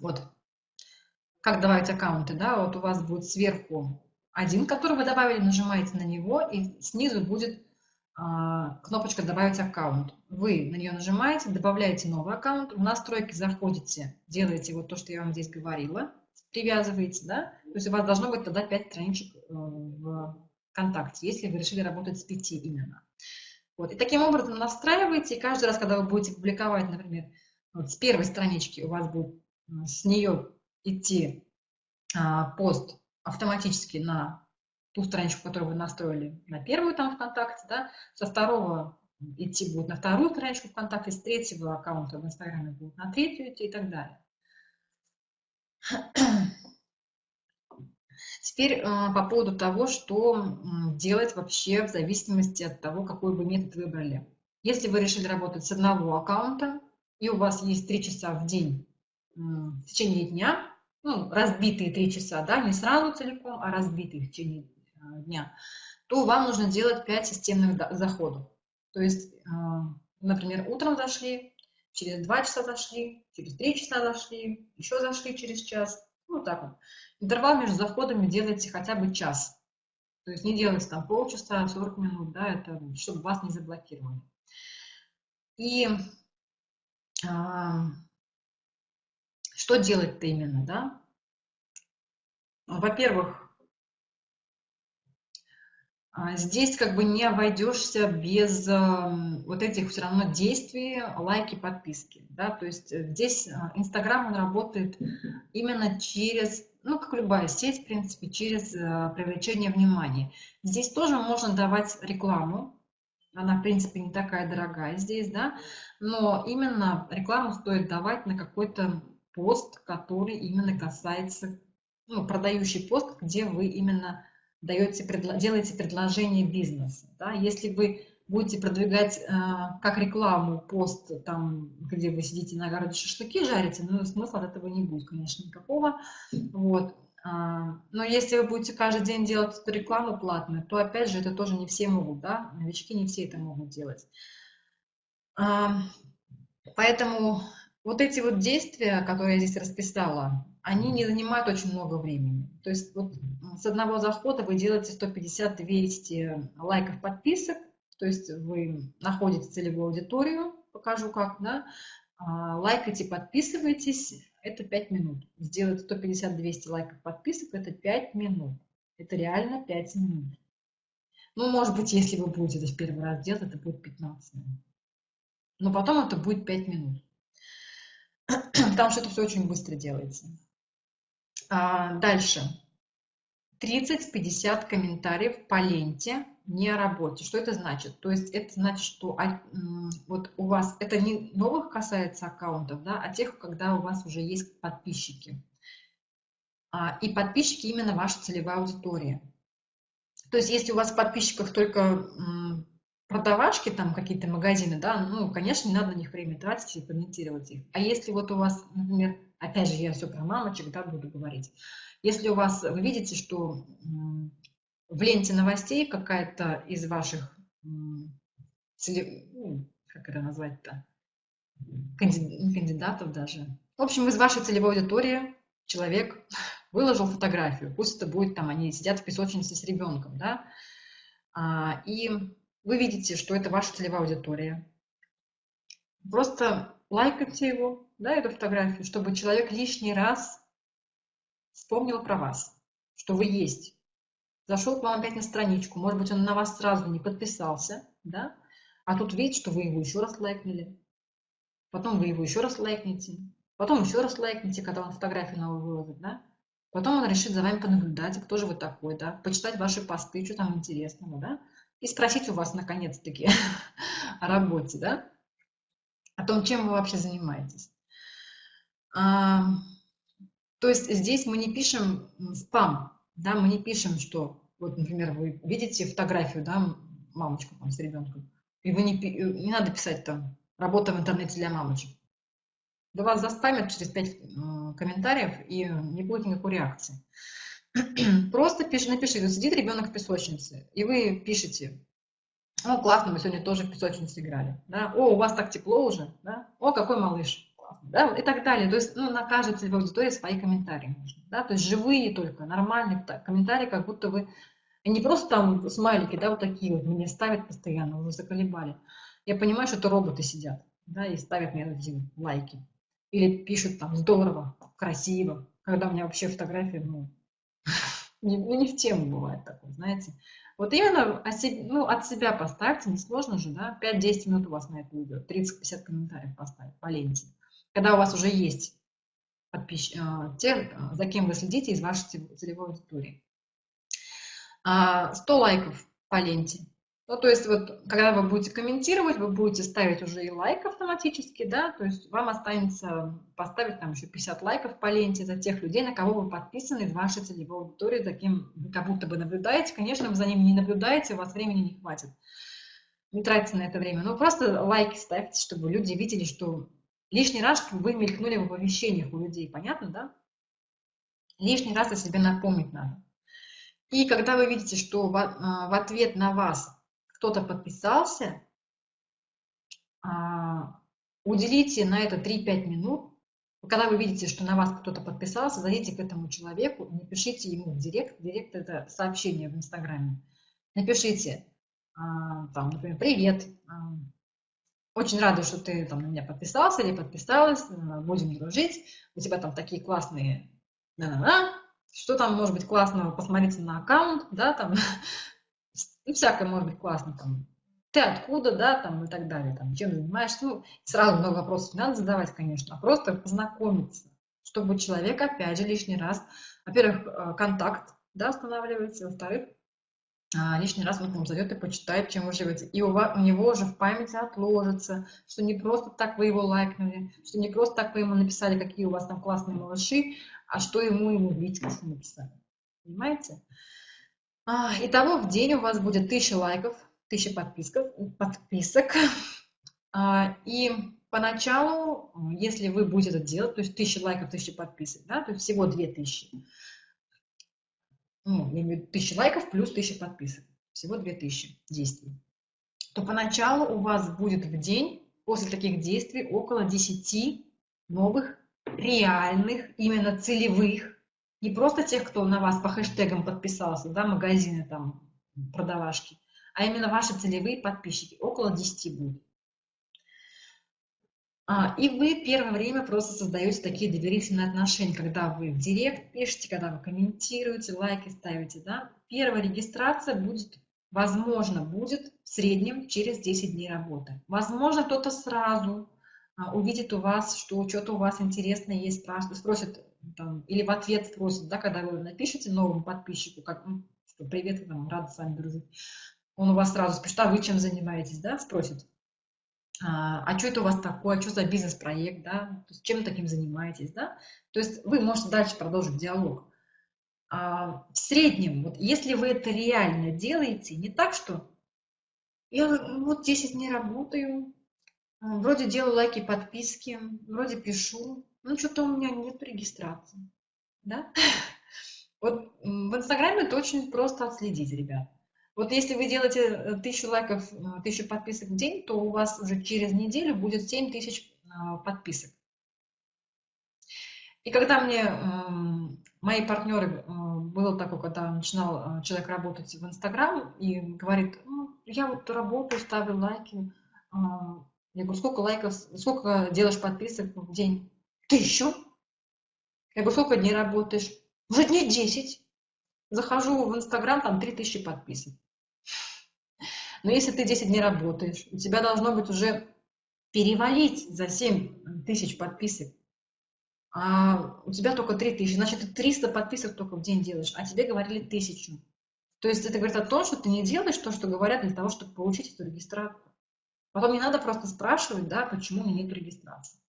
вот, как добавить аккаунты, да, вот у вас будет сверху один, который вы добавили, нажимаете на него, и снизу будет а, кнопочка «Добавить аккаунт». Вы на нее нажимаете, добавляете новый аккаунт, в настройки заходите, делаете вот то, что я вам здесь говорила, привязываете, да, то есть у вас должно быть тогда 5 страничек э, в ВКонтакте, если вы решили работать с 5 именно. Вот. И таким образом настраиваете, и каждый раз, когда вы будете публиковать, например, вот с первой странички у вас будет с нее идти а, пост автоматически на ту страничку, которую вы настроили на первую там ВКонтакте, да, со второго идти будет на вторую страничку ВКонтакте, с третьего аккаунта в Инстаграме будет на третью идти и так далее. Теперь э, по поводу того, что делать вообще в зависимости от того, какой вы метод выбрали. Если вы решили работать с одного аккаунта, и у вас есть 3 часа в день в течение дня, ну, разбитые 3 часа, да, не сразу целиком, а разбитые в течение э, дня, то вам нужно делать 5 системных заходов. То есть, э, например, утром зашли, через 2 часа зашли, через 3 часа зашли, еще зашли через час, ну, так вот. Интервал между заходами делайте хотя бы час. То есть не делайте там полчаса, 40 минут, да, это чтобы вас не заблокировали. И а, что делать-то именно, да? Во-первых, здесь как бы не обойдешься без вот этих все равно действий, лайки, подписки. Да? То есть э, здесь а, Инстаграм, он работает именно через, ну, как любая сеть, в принципе, через э, привлечение внимания. Здесь тоже можно давать рекламу, она, в принципе, не такая дорогая здесь, да, но именно рекламу стоит давать на какой-то пост, который именно касается, ну, продающий пост, где вы именно даете, делаете предложение бизнеса. Да? Если вы будете продвигать э, как рекламу пост, там, где вы сидите на огороде шашлыки жарите, ну, смысла от этого не будет, конечно, никакого. Вот. А, но если вы будете каждый день делать эту рекламу платную, то, опять же, это тоже не все могут, да, новички не все это могут делать. А, поэтому вот эти вот действия, которые я здесь расписала, они не занимают очень много времени. То есть вот с одного захода вы делаете 150-200 лайков, подписок, то есть вы находите целевую аудиторию, покажу как, да, а, лайкайте, подписывайтесь, это 5 минут. Сделать 150-200 лайков, подписок, это 5 минут. Это реально 5 минут. Ну, может быть, если вы будете это в первый раз делать, это будет 15 минут. Но потом это будет 5 минут. Потому что это все очень быстро делается. А, дальше. 30-50 комментариев по ленте не о работе. Что это значит? То есть это значит, что вот у вас, это не новых касается аккаунтов, да, а тех, когда у вас уже есть подписчики. А, и подписчики именно ваша целевая аудитория. То есть если у вас в подписчиках только продавачки, там какие-то магазины, да, ну, конечно, не надо на них время тратить и комментировать их. А если вот у вас, например, опять же, я все про мамочек, да, буду говорить. Если у вас, вы видите, что в ленте новостей какая-то из ваших, ну, как это назвать-то, кандидатов даже. В общем, из вашей целевой аудитории человек выложил фотографию, пусть это будет там, они сидят в песочнице с ребенком, да, а, и вы видите, что это ваша целевая аудитория. Просто лайкайте его, да, эту фотографию, чтобы человек лишний раз вспомнил про вас, что вы есть. Зашел к вам опять на страничку, может быть, он на вас сразу не подписался, да, а тут видит, что вы его еще раз лайкнули, потом вы его еще раз лайкните, потом еще раз лайкните, когда он фотографию новую выложит, да, потом он решит за вами понаблюдать, кто же вы такой, да, почитать ваши посты, что там интересного, да, и спросить у вас наконец-таки о работе, да, о том, чем вы вообще занимаетесь. А, то есть здесь мы не пишем спам, да, мы не пишем, что, вот, например, вы видите фотографию, да, мамочку там с ребенком, и вы не, не надо писать там «работа в интернете для мамочек». Да вас заспамят через 5 э, комментариев, и не будет никакой реакции. Просто пиш, напишите, сидит ребенок в песочнице, и вы пишете, о, классно, мы сегодня тоже в песочнице играли, да? о, у вас так тепло уже, да? о, какой малыш, да? и так далее. То есть ну, на каждой целевой аудитории свои комментарии нужны, да? то есть живые только, нормальные комментарии, как будто вы, не просто там смайлики, да, вот такие вот мне ставят постоянно, уже заколебали. Я понимаю, что это роботы сидят, да, и ставят мне эти лайки. Или пишут там здорово, красиво, когда у меня вообще фотографии, ну, не, ну, не в тему бывает такое, знаете. Вот именно ну, от себя поставьте, несложно же, да, 5-10 минут у вас на это уйдет, 30-50 комментариев поставить по ленте. Когда у вас уже есть подписчики, а, те, а, за кем вы следите из вашей целевой аудитории. 100 а, лайков по ленте. Ну, то есть вот, когда вы будете комментировать, вы будете ставить уже и лайк автоматически, да, то есть вам останется поставить там еще 50 лайков по ленте за тех людей, на кого вы подписаны из вашей целевой аудитории, вы как будто бы наблюдаете. Конечно, вы за ними не наблюдаете, у вас времени не хватит. Не тратите на это время. Но просто лайки ставьте, чтобы люди видели, что лишний раз вы мелькнули в оповещениях у людей. Понятно, да? Лишний раз о себе напомнить надо. И когда вы видите, что в а, ответ на вас кто-то подписался, а, уделите на это 3-5 минут. Когда вы видите, что на вас кто-то подписался, зайдите к этому человеку, напишите ему в директ. Директ – это сообщение в Инстаграме. Напишите, а, там, например, «Привет, а, очень рада, что ты там, на меня подписался или подписалась, будем дружить, у тебя там такие классные, на -на -на. что там может быть классного, посмотрите на аккаунт, да, там, ну, всякое может быть классно, там, ты откуда, да, там, и так далее, там, чем занимаешься, ну, сразу много вопросов не надо задавать, конечно, а просто познакомиться, чтобы человек, опять же, лишний раз, во-первых, э, контакт, да, устанавливается, во-вторых, а, лишний раз он к вам зайдет и почитает, чем вы живете. И у, вас, у него уже в памяти отложится, что не просто так вы его лайкнули, что не просто так вы ему написали, какие у вас там классные малыши, а что ему ему в личности написали. Понимаете? А, итого в день у вас будет 1000 лайков, 1000 подписков, подписок. А, и поначалу, если вы будете это делать, то есть 1000 лайков, 1000 подписок, да, то есть всего 2000, ну, я имею в виду 1000 лайков плюс 1000 подписок, всего 2000 действий, то поначалу у вас будет в день после таких действий около 10 новых реальных, именно целевых не просто тех, кто на вас по хэштегам подписался, да, магазины там, продавашки, а именно ваши целевые подписчики, около 10 будет. А, и вы первое время просто создаете такие доверительные отношения, когда вы в директ пишете, когда вы комментируете, лайки ставите. Да? Первая регистрация будет, возможно, будет в среднем через 10 дней работы. Возможно, кто-то сразу а, увидит у вас, что что-то у вас интересное есть, спросит, там, или в ответ спросит, да, когда вы напишете новому подписчику, как, что привет, там, рада с вами дружить, он у вас сразу спросит, а вы чем занимаетесь, да, спросит. А, а что это у вас такое, что за бизнес-проект, да, то есть чем таким занимаетесь, да, то есть вы можете дальше продолжить диалог. А, в среднем, вот если вы это реально делаете, не так, что я вот 10 дней работаю, а, вроде делаю лайки, подписки, вроде пишу, ну что-то у меня нет регистрации, да, вот в Инстаграме это очень просто отследить, ребят. Вот если вы делаете э, тысячу лайков, э, тысячу подписок в день, то у вас уже через неделю будет 7 тысяч а, подписок. И когда мне мои партнеры, э, было такое, когда начинал человек работать в Инстаграм и говорит, ну, я вот работаю, ставлю лайки. А, я говорю, сколько лайков, сколько делаешь подписок в день? Тысячу. Я говорю, сколько дней работаешь? Уже дней 10. Захожу в Инстаграм, там 3000 подписок. Но если ты 10 дней работаешь, у тебя должно быть уже перевалить за 7 тысяч подписок, а у тебя только 3 тысячи, значит, ты 300 подписок только в день делаешь, а тебе говорили тысячу. То есть это говорит о том, что ты не делаешь то, что говорят для того, чтобы получить эту регистрацию. Потом не надо просто спрашивать, да, почему у меня нет регистрации.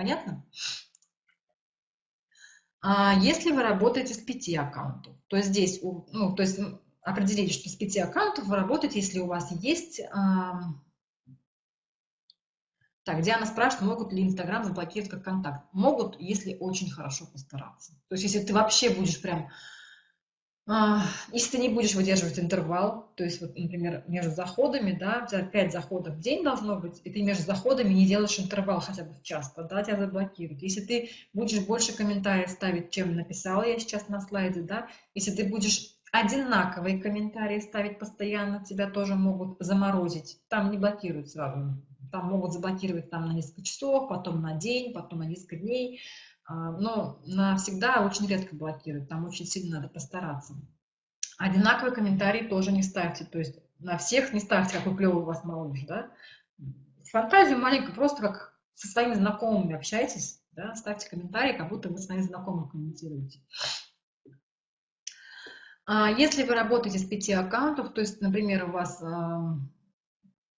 Понятно? А если вы работаете с пяти аккаунтов, то здесь, ну, то есть определите, что с пяти аккаунтов вы работаете, если у вас есть... Так, Диана спрашивает, могут ли Инстаграм заблокировать как контакт. Могут, если очень хорошо постараться. То есть, если ты вообще будешь прям... А, если ты не будешь выдерживать интервал, то есть, вот, например, между заходами, да, у тебя 5 заходов в день должно быть, и ты между заходами не делаешь интервал хотя бы в час, тогда тебя заблокируют. Если ты будешь больше комментариев ставить, чем написала я сейчас на слайде, да, если ты будешь Одинаковые комментарии ставить постоянно тебя тоже могут заморозить. Там не блокируют сразу. Там могут заблокировать там на несколько часов, потом на день, потом на несколько дней. А, но навсегда очень редко блокируют. Там очень сильно надо постараться. Одинаковые комментарии тоже не ставьте. То есть на всех не ставьте, какой клевый у вас малыш. Да? Фантазию маленькую, просто как со своими знакомыми общайтесь. Да? Ставьте комментарии, как будто вы своими знакомыми комментируете. А если вы работаете с пяти аккаунтов, то есть, например, у вас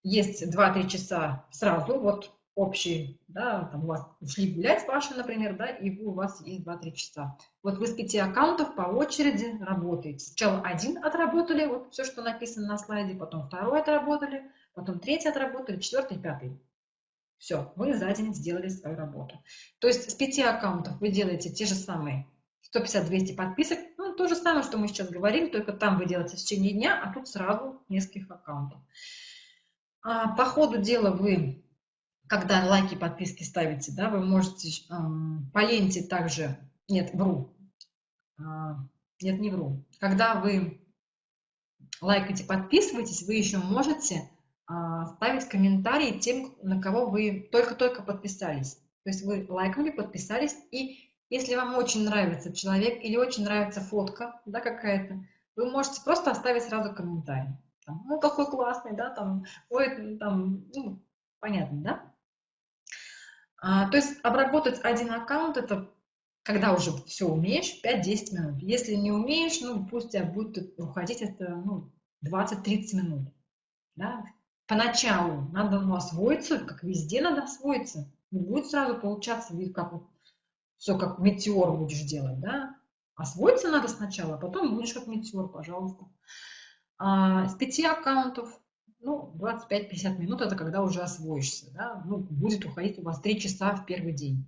есть 2-3 часа сразу, вот общий, да, там у вас ушли гулять Пашей, например, да, и у вас есть 2-3 часа. Вот вы с пяти аккаунтов по очереди работаете. Сначала один отработали, вот все, что написано на слайде, потом второй отработали, потом третий отработали, четвертый, пятый. Все, вы за день сделали свою работу. То есть с пяти аккаунтов вы делаете те же самые 150-200 подписок, ну, то же самое, что мы сейчас говорим, только там вы делаете в течение дня, а тут сразу нескольких аккаунтов. А по ходу дела вы, когда лайки, подписки ставите, да, вы можете эм, по ленте также, нет, вру, э, нет, не вру, когда вы лайкаете, подписываетесь, вы еще можете э, ставить комментарии тем, на кого вы только-только подписались. То есть вы лайкнули, подписались и если вам очень нравится человек или очень нравится фотка да, какая-то, вы можете просто оставить сразу комментарий. Там, ну, какой классный, да, там, ой, там, ну, понятно, да? А, то есть обработать один аккаунт, это когда уже все умеешь, 5-10 минут. Если не умеешь, ну, пусть тебя будет уходить это, ну, 20-30 минут, да? Поначалу надо ну, освоиться, как везде надо освоиться. Не будет сразу получаться, как все как метеор будешь делать, да? Освоиться надо сначала, а потом будешь как метеор, пожалуйста. А, с пяти аккаунтов, ну, 25-50 минут, это когда уже освоишься, да? Ну, будет уходить у вас 3 часа в первый день.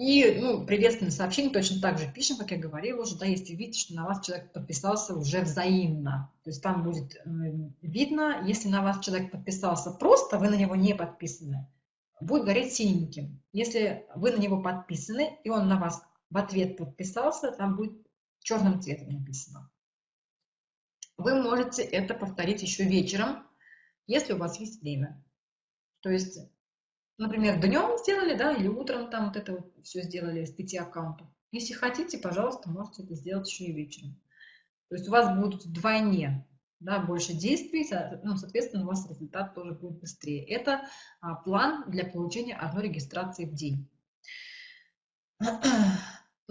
И ну, приветственные сообщения точно так же пишем, как я говорила уже, да, если видите, что на вас человек подписался уже взаимно. То есть там будет э, видно, если на вас человек подписался просто, вы на него не подписаны, будет гореть синеньким. Если вы на него подписаны, и он на вас в ответ подписался, там будет черным цветом написано. Вы можете это повторить еще вечером, если у вас есть время. То есть, например, днем сделали, да, или утром там вот это вот все сделали с пяти аккаунтов. Если хотите, пожалуйста, можете это сделать еще и вечером. То есть у вас будут вдвойне да, больше действий, ну, соответственно, у вас результат тоже будет быстрее. Это а, план для получения одной регистрации в день.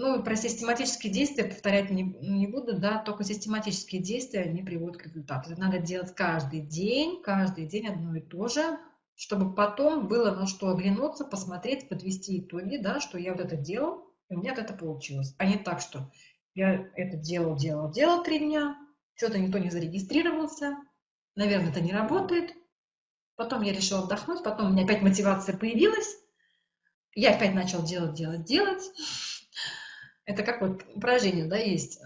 Ну, про систематические действия повторять не, не буду, да, только систематические действия, они приводят к результату. Это надо делать каждый день, каждый день одно и то же, чтобы потом было на что оглянуться, посмотреть, подвести итоги, да, что я вот это делал, и у меня это получилось. А не так, что я это делал, делал, делал три дня, что-то никто не зарегистрировался, наверное, это не работает. Потом я решила отдохнуть, потом у меня опять мотивация появилась, я опять начал делать, делать, делать. Это как вот упражнение, да, есть,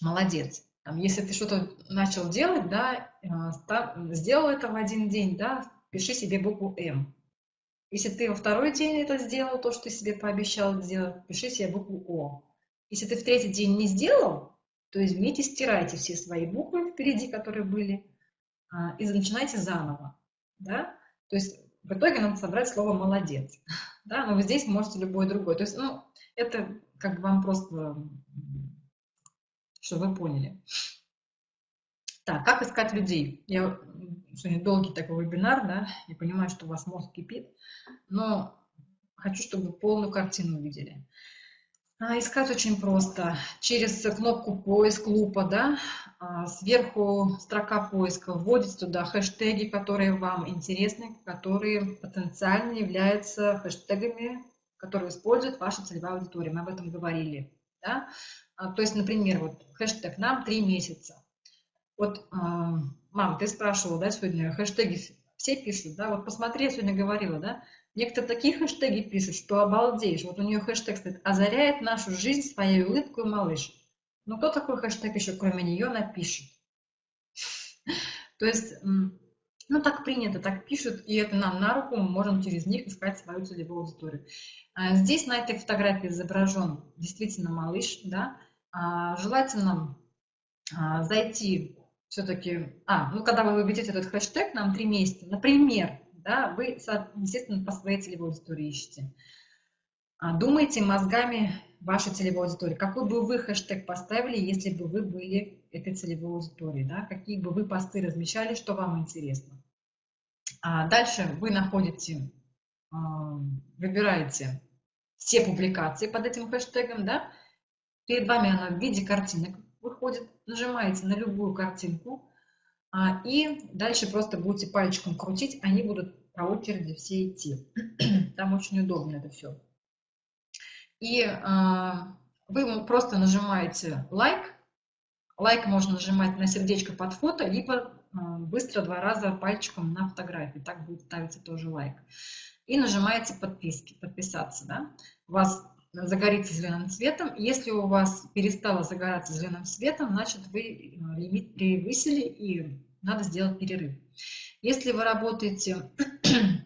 молодец. Там, если ты что-то начал делать, да, э, сделал это в один день, да, пиши себе букву М. Если ты во второй день это сделал, то, что ты себе пообещал сделать, пиши себе букву О. Если ты в третий день не сделал, то извините, стирайте все свои буквы впереди, которые были, а, и начинайте заново. Да? То есть в итоге надо собрать слово «молодец». Да? Но вы здесь можете любой другой. То есть ну, это как бы вам просто, чтобы вы поняли. Так, как искать людей? Я сегодня долгий такой вебинар, да, я понимаю, что у вас мозг кипит, но хочу, чтобы вы полную картину увидели. А, искать очень просто. Через кнопку поиск лупа, да, а, сверху строка поиска, вводите туда хэштеги, которые вам интересны, которые потенциально являются хэштегами, которые использует ваша целевая аудитория. Мы об этом говорили. Да? А, то есть, например, вот хэштег «нам три месяца». Вот, а, мам, ты спрашивала, да, сегодня хэштеги все пишут, да, вот посмотри, я сегодня говорила, да, некоторые такие хэштеги пишут, что обалдеешь. Вот у нее хэштег стоит «Озаряет нашу жизнь своей улыбкой малыш». Ну, кто такой хэштег еще, кроме нее, напишет? То есть, ну, так принято, так пишут, и это нам на руку, мы можем через них искать свою целевую аудиторию. А здесь на этой фотографии изображен действительно малыш, да, а, желательно а, зайти все-таки, а, ну, когда вы введете этот хэштег, нам три месяца, например, да, вы, естественно, по своей целевой аудитории ищете. Думайте мозгами вашей целевой аудитории. Какой бы вы хэштег поставили, если бы вы были этой целевой аудиторией, да? какие бы вы посты размещали, что вам интересно. А дальше вы находите, выбираете все публикации под этим хэштегом, да? перед вами она в виде картинок выходит, нажимаете на любую картинку, а, и дальше просто будете пальчиком крутить, они будут по очереди все идти. Там очень удобно это все. И а, вы просто нажимаете лайк, лайк можно нажимать на сердечко под фото, либо быстро два раза пальчиком на фотографии, так будет ставиться тоже лайк. И нажимаете подписки, подписаться, да? У вас загорится зеленым цветом. Если у вас перестало загораться зеленым цветом, значит вы э, лимит превысили и надо сделать перерыв. Если вы работаете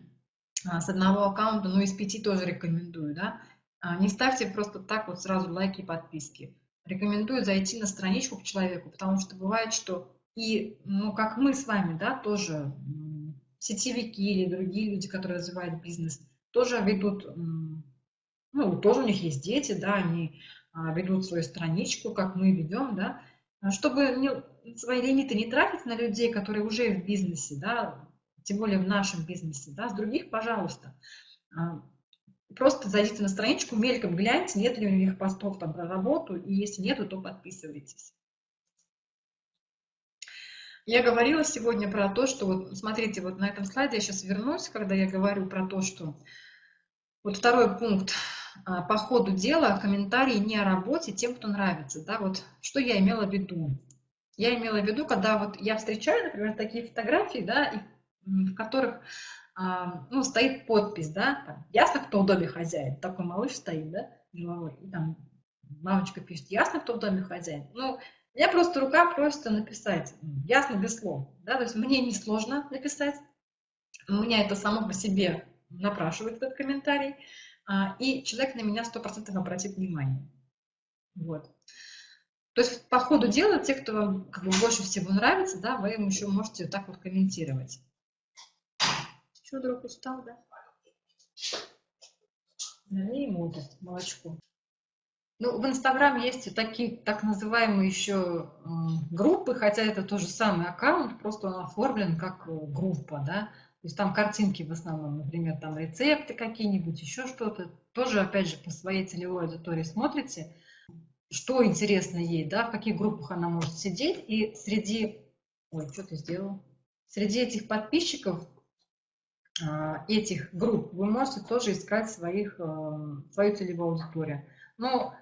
с одного аккаунта, ну из пяти тоже рекомендую, да, а, не ставьте просто так вот сразу лайки и подписки. Рекомендую зайти на страничку к человеку, потому что бывает, что и, ну, как мы с вами, да, тоже сетевики или другие люди, которые развивают бизнес, тоже ведут ну, тоже у них есть дети, да, они а, ведут свою страничку, как мы ведем, да, а чтобы не, свои лимиты не тратить на людей, которые уже в бизнесе, да, тем более в нашем бизнесе, да, с других, пожалуйста. А, просто зайдите на страничку, мельком гляньте, нет ли у них постов там про работу, и если нету, то подписывайтесь. Я говорила сегодня про то, что вот смотрите, вот на этом слайде я сейчас вернусь, когда я говорю про то, что вот второй пункт а, по ходу дела комментарии не о работе тем, кто нравится. Да, вот что я имела в виду? Я имела в виду, когда вот я встречаю, например, такие фотографии, да, и, в которых а, ну, стоит подпись, да, там, ясно, кто в доме хозяин, такой малыш стоит, да, головой, и там мамочка пишет, ясно, кто в доме хозяин. Ну, меня просто рука просит написать, ясно, без слов, да, то есть мне не сложно написать, у меня это само по себе напрашивает этот комментарий, а, и человек на меня 100% обратит внимание. Вот. То есть по ходу дела, те, кто вам как бы, больше всего нравится, да, вы им еще можете так вот комментировать. Что, друг, устал, да? Налей ему молочко. Ну, в Инстаграм есть такие так называемые еще э, группы, хотя это тот же самый аккаунт, просто он оформлен как группа, да. То есть там картинки в основном, например, там рецепты какие-нибудь, еще что-то. Тоже, опять же, по своей целевой аудитории смотрите, что интересно ей, да, в каких группах она может сидеть. И среди... Ой, что ты сделал? Среди этих подписчиков, а, этих групп, вы можете тоже искать своих, э, свою целевую аудиторию. Но,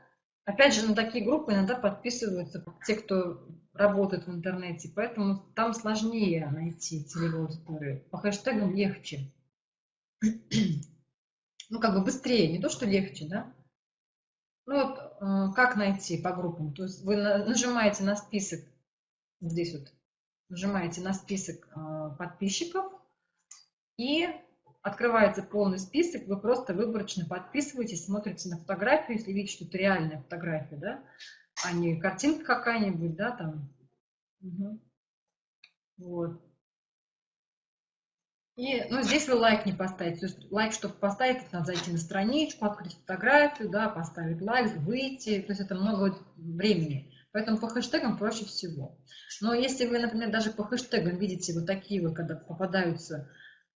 опять же, на такие группы иногда подписываются те, кто работает в интернете, поэтому там сложнее найти целевую аудиторию. По хэштегам легче. Ну, как бы быстрее, не то, что легче, да? Ну, вот э, как найти по группам? То есть вы нажимаете на список, здесь вот, нажимаете на список э, подписчиков, и открывается полный список, вы просто выборочно подписываетесь, смотрите на фотографию, если видите, что это реальная фотография, да, а не картинка какая-нибудь, да, там. Угу. Вот. И, ну, здесь вы лайк не поставите. То есть лайк, чтобы поставить, надо зайти на страничку, открыть фотографию, да, поставить лайк, выйти. То есть это много времени. Поэтому по хэштегам проще всего. Но если вы, например, даже по хэштегам видите вот такие вот, когда попадаются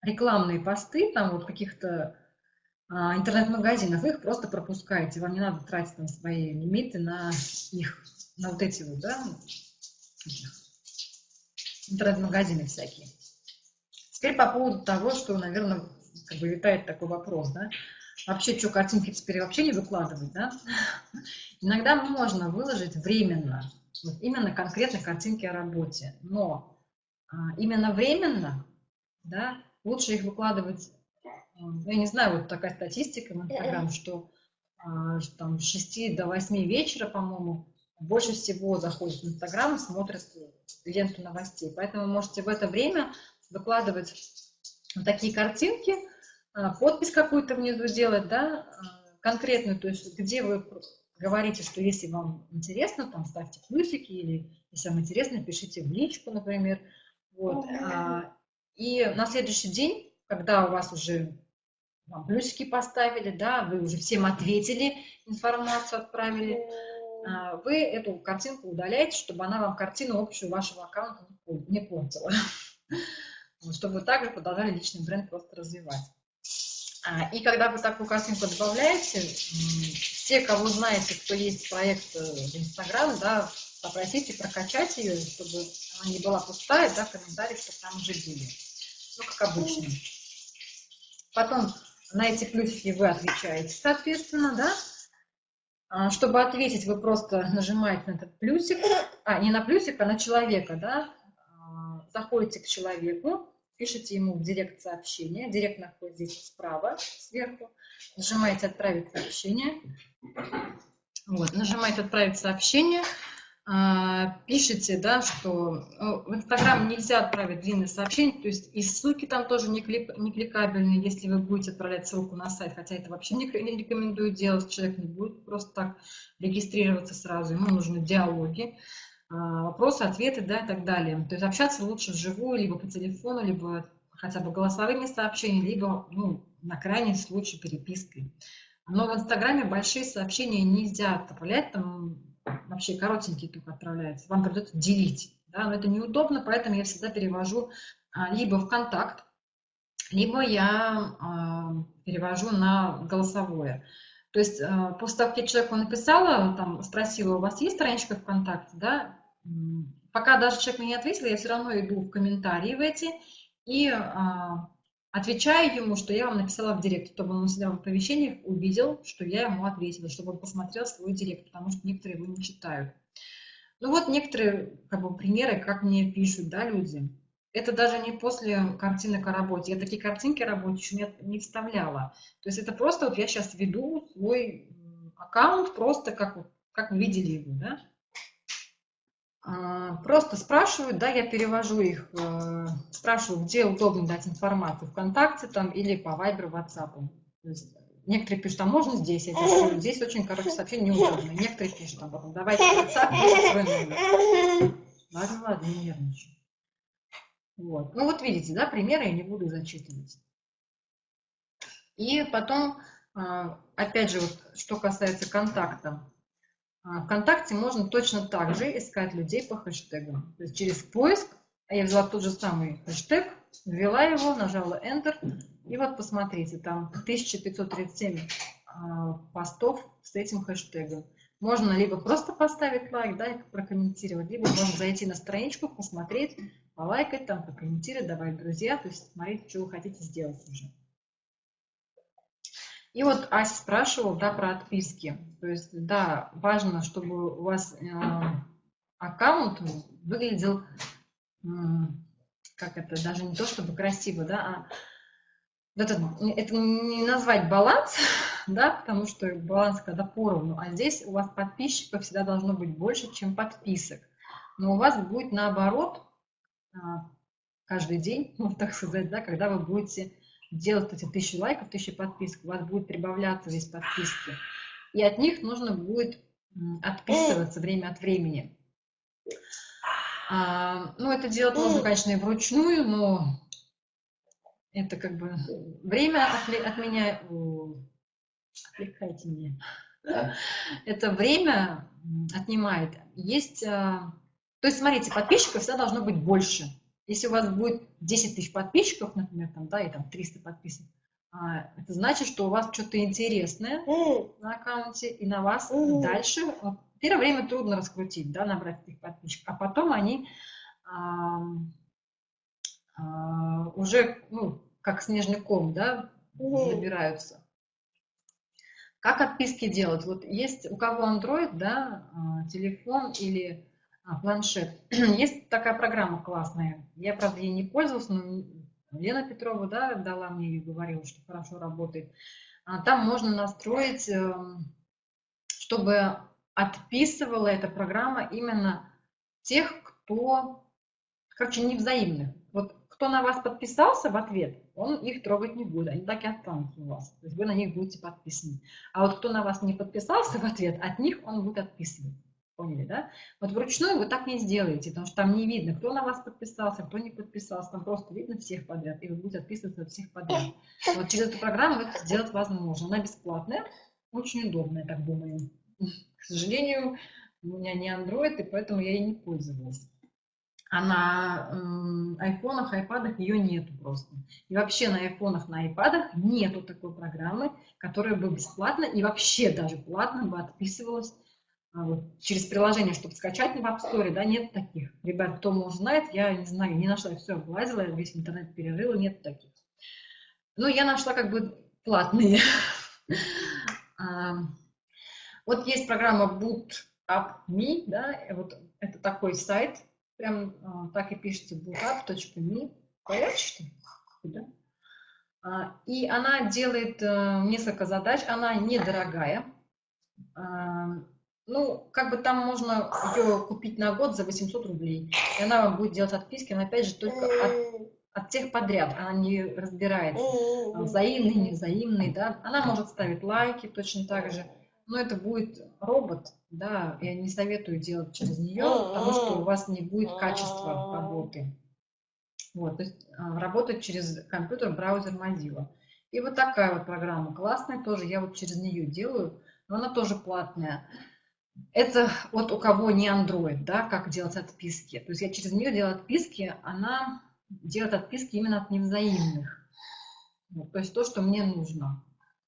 рекламные посты, там вот каких-то а, интернет-магазинов, вы их просто пропускаете. Вам не надо тратить там свои лимиты на их, на вот эти вот, да, интернет-магазины всякие. Теперь по поводу того, что, наверное, как бы витает такой вопрос, да, вообще, что, картинки теперь вообще не выкладывать, да? Иногда можно выложить временно, вот именно конкретно картинки о работе, но а, именно временно, да, лучше их выкладывать, ну, я не знаю, вот такая статистика в Инстаграм, что а, там с 6 до 8 вечера, по-моему, больше всего заходят в Инстаграм и смотрят ленту новостей. Поэтому можете в это время выкладывать вот такие картинки, а, подпись какую-то внизу делать, да, а, конкретную, то есть где вы говорите, что если вам интересно, там ставьте плюсики, или если вам интересно, пишите в личку, например. Вот. И на следующий день, когда у вас уже вам плюсики поставили, да, вы уже всем ответили, информацию отправили, а, вы эту картинку удаляете, чтобы она вам картину общую вашего аккаунта не портила. Чтобы вы также продолжали личный бренд просто развивать. А, и когда вы такую картинку добавляете, все, кого знаете, кто есть проект э, в Инстаграм, да, попросите прокачать ее, чтобы она не была пустая, да, комментарии, чтобы там уже были. Ну, как обычно. Потом на эти плюсики вы отвечаете, соответственно, да. А, чтобы ответить, вы просто нажимаете на этот плюсик, а не на плюсик, а на человека, да. А, заходите к человеку, пишите ему в директ сообщение, директ находится здесь справа, сверху, нажимаете «Отправить сообщение», вот, нажимаете «Отправить сообщение», а, пишите, да, что ну, в Инстаграм нельзя отправить длинное сообщение, то есть и ссылки там тоже не, клик, не кликабельные, если вы будете отправлять ссылку на сайт, хотя это вообще не, не рекомендую делать, человек не будет просто так регистрироваться сразу, ему нужны диалоги, а, вопросы, ответы, да, и так далее. То есть общаться лучше вживую, либо по телефону, либо хотя бы голосовыми сообщениями, либо, ну, на крайний случай перепиской. Но в Инстаграме большие сообщения нельзя отправлять, там вообще коротенькие только отправляются, вам придется делить. Да? Но это неудобно, поэтому я всегда перевожу а, либо в контакт, либо я а, перевожу на голосовое. То есть а, после того, как я человеку написала, там, спросила, у вас есть страничка ВКонтакте, да, пока даже человек мне не ответил, я все равно иду в комментарии в эти и Отвечаю ему, что я вам написала в директ, чтобы он у себя в оповещениях увидел, что я ему ответила, чтобы он посмотрел свой директ, потому что некоторые его не читают. Ну вот некоторые как бы, примеры, как мне пишут да, люди. Это даже не после картинок о работе. Я такие картинки о работе еще не, не вставляла. То есть это просто вот я сейчас веду свой аккаунт, просто как, как вы видели его, да? А, просто спрашивают, да, я перевожу их, э, спрашиваю, где удобно дать информацию, ВКонтакте там или по. То есть некоторые пишут, а можно здесь? Я пишу, здесь очень короткое сообщение, неудобно. Некоторые пишут, потом, давайте WhatsApp, номер. Ладно, ладно, не нервничай. Вот. Ну вот видите, да, примеры я не буду зачитывать. И потом, а, опять же, вот, что касается контакта, а, ВКонтакте можно точно так же искать людей по хэштегам. То есть через поиск, а я взяла тот же самый хэштег, ввела его, нажала Enter, и вот посмотрите, там 1537 а, постов с этим хэштегом. Можно либо просто поставить лайк, да, и прокомментировать, либо можно зайти на страничку, посмотреть, полайкать, там, прокомментировать, добавить друзья, то есть смотреть, что вы хотите сделать уже. И вот Ася спрашивал, да, про отписки. То есть, да, важно, чтобы у вас э, аккаунт выглядел, э, как это, даже не то чтобы красиво, да, а это, это не назвать баланс, да, потому что баланс когда поровну, а здесь у вас подписчиков всегда должно быть больше, чем подписок. Но у вас будет наоборот а, каждый день, вот так сказать, да, когда вы будете делать эти тысячи лайков, тысячи подписок, у вас будет прибавляться здесь подписки. И от них нужно будет отписываться время от времени. А, ну, это делать можно, конечно, и вручную, но это как бы время от, от меня... Отвлекайте меня. Это время отнимает. Есть... А, то есть, смотрите, подписчиков всегда должно быть больше. Если у вас будет 10 тысяч подписчиков, например, там, да, и там 300 подписок, а, это значит, что у вас что-то интересное на аккаунте, и на вас дальше... Вот, первое время трудно раскрутить, да, набрать этих подписчиков, а потом они а, а, уже, ну, как снежный ком, да, забираются. Как отписки делать? Вот есть у кого Android, да, а, телефон или а, планшет. Есть такая программа классная. Я, правда, ей не пользовалась, но Лена Петрова, да, дала мне ее, говорила, что хорошо работает. Там можно настроить, эм, чтобы отписывала эта программа именно тех, кто, короче, невзаимных. Вот кто на вас подписался в ответ, он их трогать не будет, они так и останутся у вас. То есть вы на них будете подписаны. А вот кто на вас не подписался в ответ, от них он будет отписывать. Поняли, да? Вот вручную вы так не сделаете, потому что там не видно, кто на вас подписался, кто не подписался. Там просто видно всех подряд, и вы будете отписываться от всех подряд. Вот через эту программу это сделать возможно. Она бесплатная, очень удобная, так думаю. К сожалению, у меня не Android, и поэтому я ей не пользовалась а на айфонах, айпадах ее нету просто. И вообще на айфонах, на айпадах нету такой программы, которая бы бесплатно и вообще даже платно бы отписывалась вот, через приложение, чтобы скачать в App Store, да, нет таких. Ребят, кто может знает, я не знаю, не нашла, все облазила, весь интернет перерыла, нет таких. Но я нашла как бы платные. А, вот есть программа Boot Up Me, да, вот это такой сайт, Прям а, так и пишется bookup.me. Понятно, что Куда? А, и она делает а, несколько задач. Она недорогая. А, ну, как бы там можно ее купить на год за 800 рублей. И она вам будет делать отписки, но опять же только от, от тех подряд. Она не разбирается. Взаимный, невзаимный, да. Она может ставить лайки точно так же. Но это будет робот, да, я не советую делать через нее, потому что у вас не будет качества работы. Вот, то есть а, работать через компьютер, браузер Mozilla. И вот такая вот программа классная тоже, я вот через нее делаю, но она тоже платная. Это вот у кого не Android, да, как делать отписки. То есть я через нее делаю отписки, она делает отписки именно от невзаимных. Вот, то есть то, что мне нужно.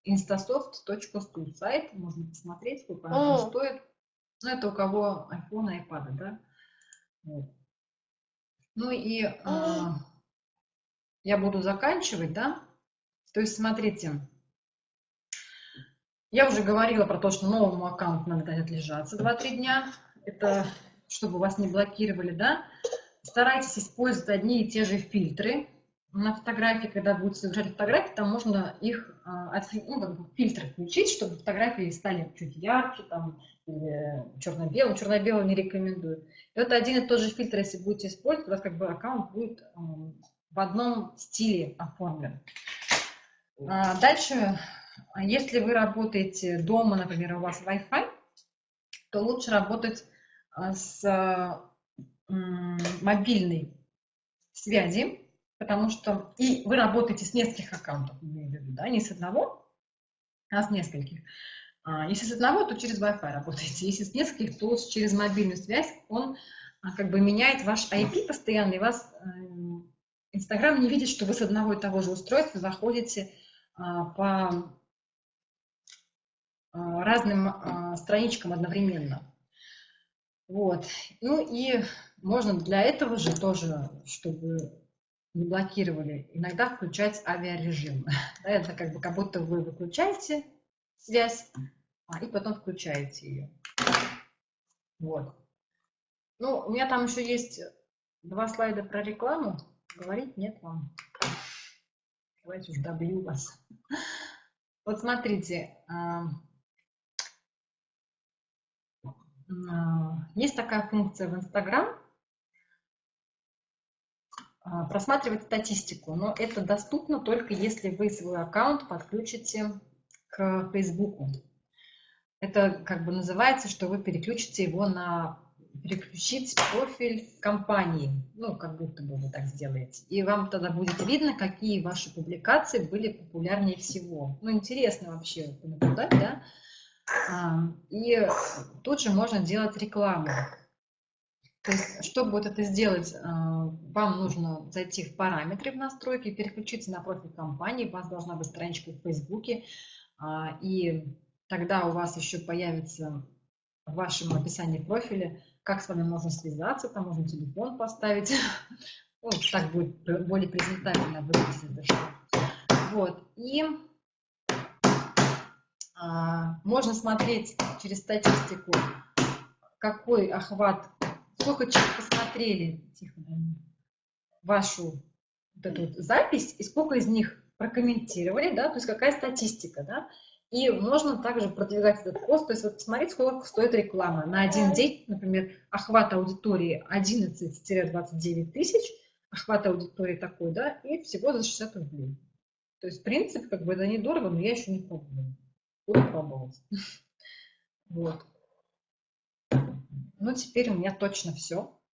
instasoft.stu сайт, можно посмотреть, сколько она стоит. Ну, это у кого iPhone, iPad, да? Вот. Ну и э, я буду заканчивать, да? То есть, смотрите, я уже говорила про то, что новому аккаунту надо дать отлежаться 2-3 дня. Это чтобы вас не блокировали, да? Старайтесь использовать одни и те же фильтры на фотографии, когда будете загружать фотографии, там можно их а, ну, как бы фильтры включить, чтобы фотографии стали чуть ярче, там, черно-белым. Черно-белый не рекомендую. И вот один и тот же фильтр, если будете использовать, у вас как бы аккаунт будет в одном стиле оформлен. А, дальше, если вы работаете дома, например, у вас Wi-Fi, то лучше работать а, с мобильной связи, потому что и вы работаете с нескольких аккаунтов, да, не с одного, а с нескольких. А, если с одного, то через Wi-Fi работаете, если с нескольких, то через мобильную связь он а, как бы меняет ваш IP постоянно и вас эм, Инстаграм не видит, что вы с одного и того же устройства заходите а, по а, разным а, страничкам одновременно. Вот. Ну и можно для этого же тоже, чтобы не блокировали, иногда включать авиарежим. Это как бы как будто вы выключаете связь, а, и потом включаете ее. Вот. Ну, у меня там еще есть два слайда про рекламу. Говорить нет вам. Давайте уж добью вас. Вот смотрите, а, а, есть такая функция в Инстаграм, а, просматривать статистику, но это доступно только если вы свой аккаунт подключите к Фейсбуку. Это как бы называется, что вы переключите его на переключить профиль компании, ну, как будто бы вы так сделаете. И вам тогда будет видно, какие ваши публикации были популярнее всего. Ну, интересно вообще наблюдать, да? И тут же можно делать рекламу. То есть, чтобы вот это сделать, а, вам нужно зайти в параметры в настройки, переключиться на профиль компании, у вас должна быть страничка в Фейсбуке, а, и тогда у вас еще появится в вашем описании профиля, как с вами можно связаться, там можно телефон поставить, ну, так будет более презентабельно выглядеть Вот, и можно смотреть через статистику, какой охват сколько человек посмотрели тихо, вашу вот эту вот запись, и сколько из них прокомментировали, да, то есть какая статистика, да, и можно также продвигать этот пост, то есть вот посмотреть, сколько стоит реклама. На один день, например, охват аудитории 11-29 тысяч, охват аудитории такой, да, и всего за 60 рублей. То есть, в принципе, как бы это недорого, но я еще не пробовала. Буду пробовать. Вот. Ну, теперь у меня точно все.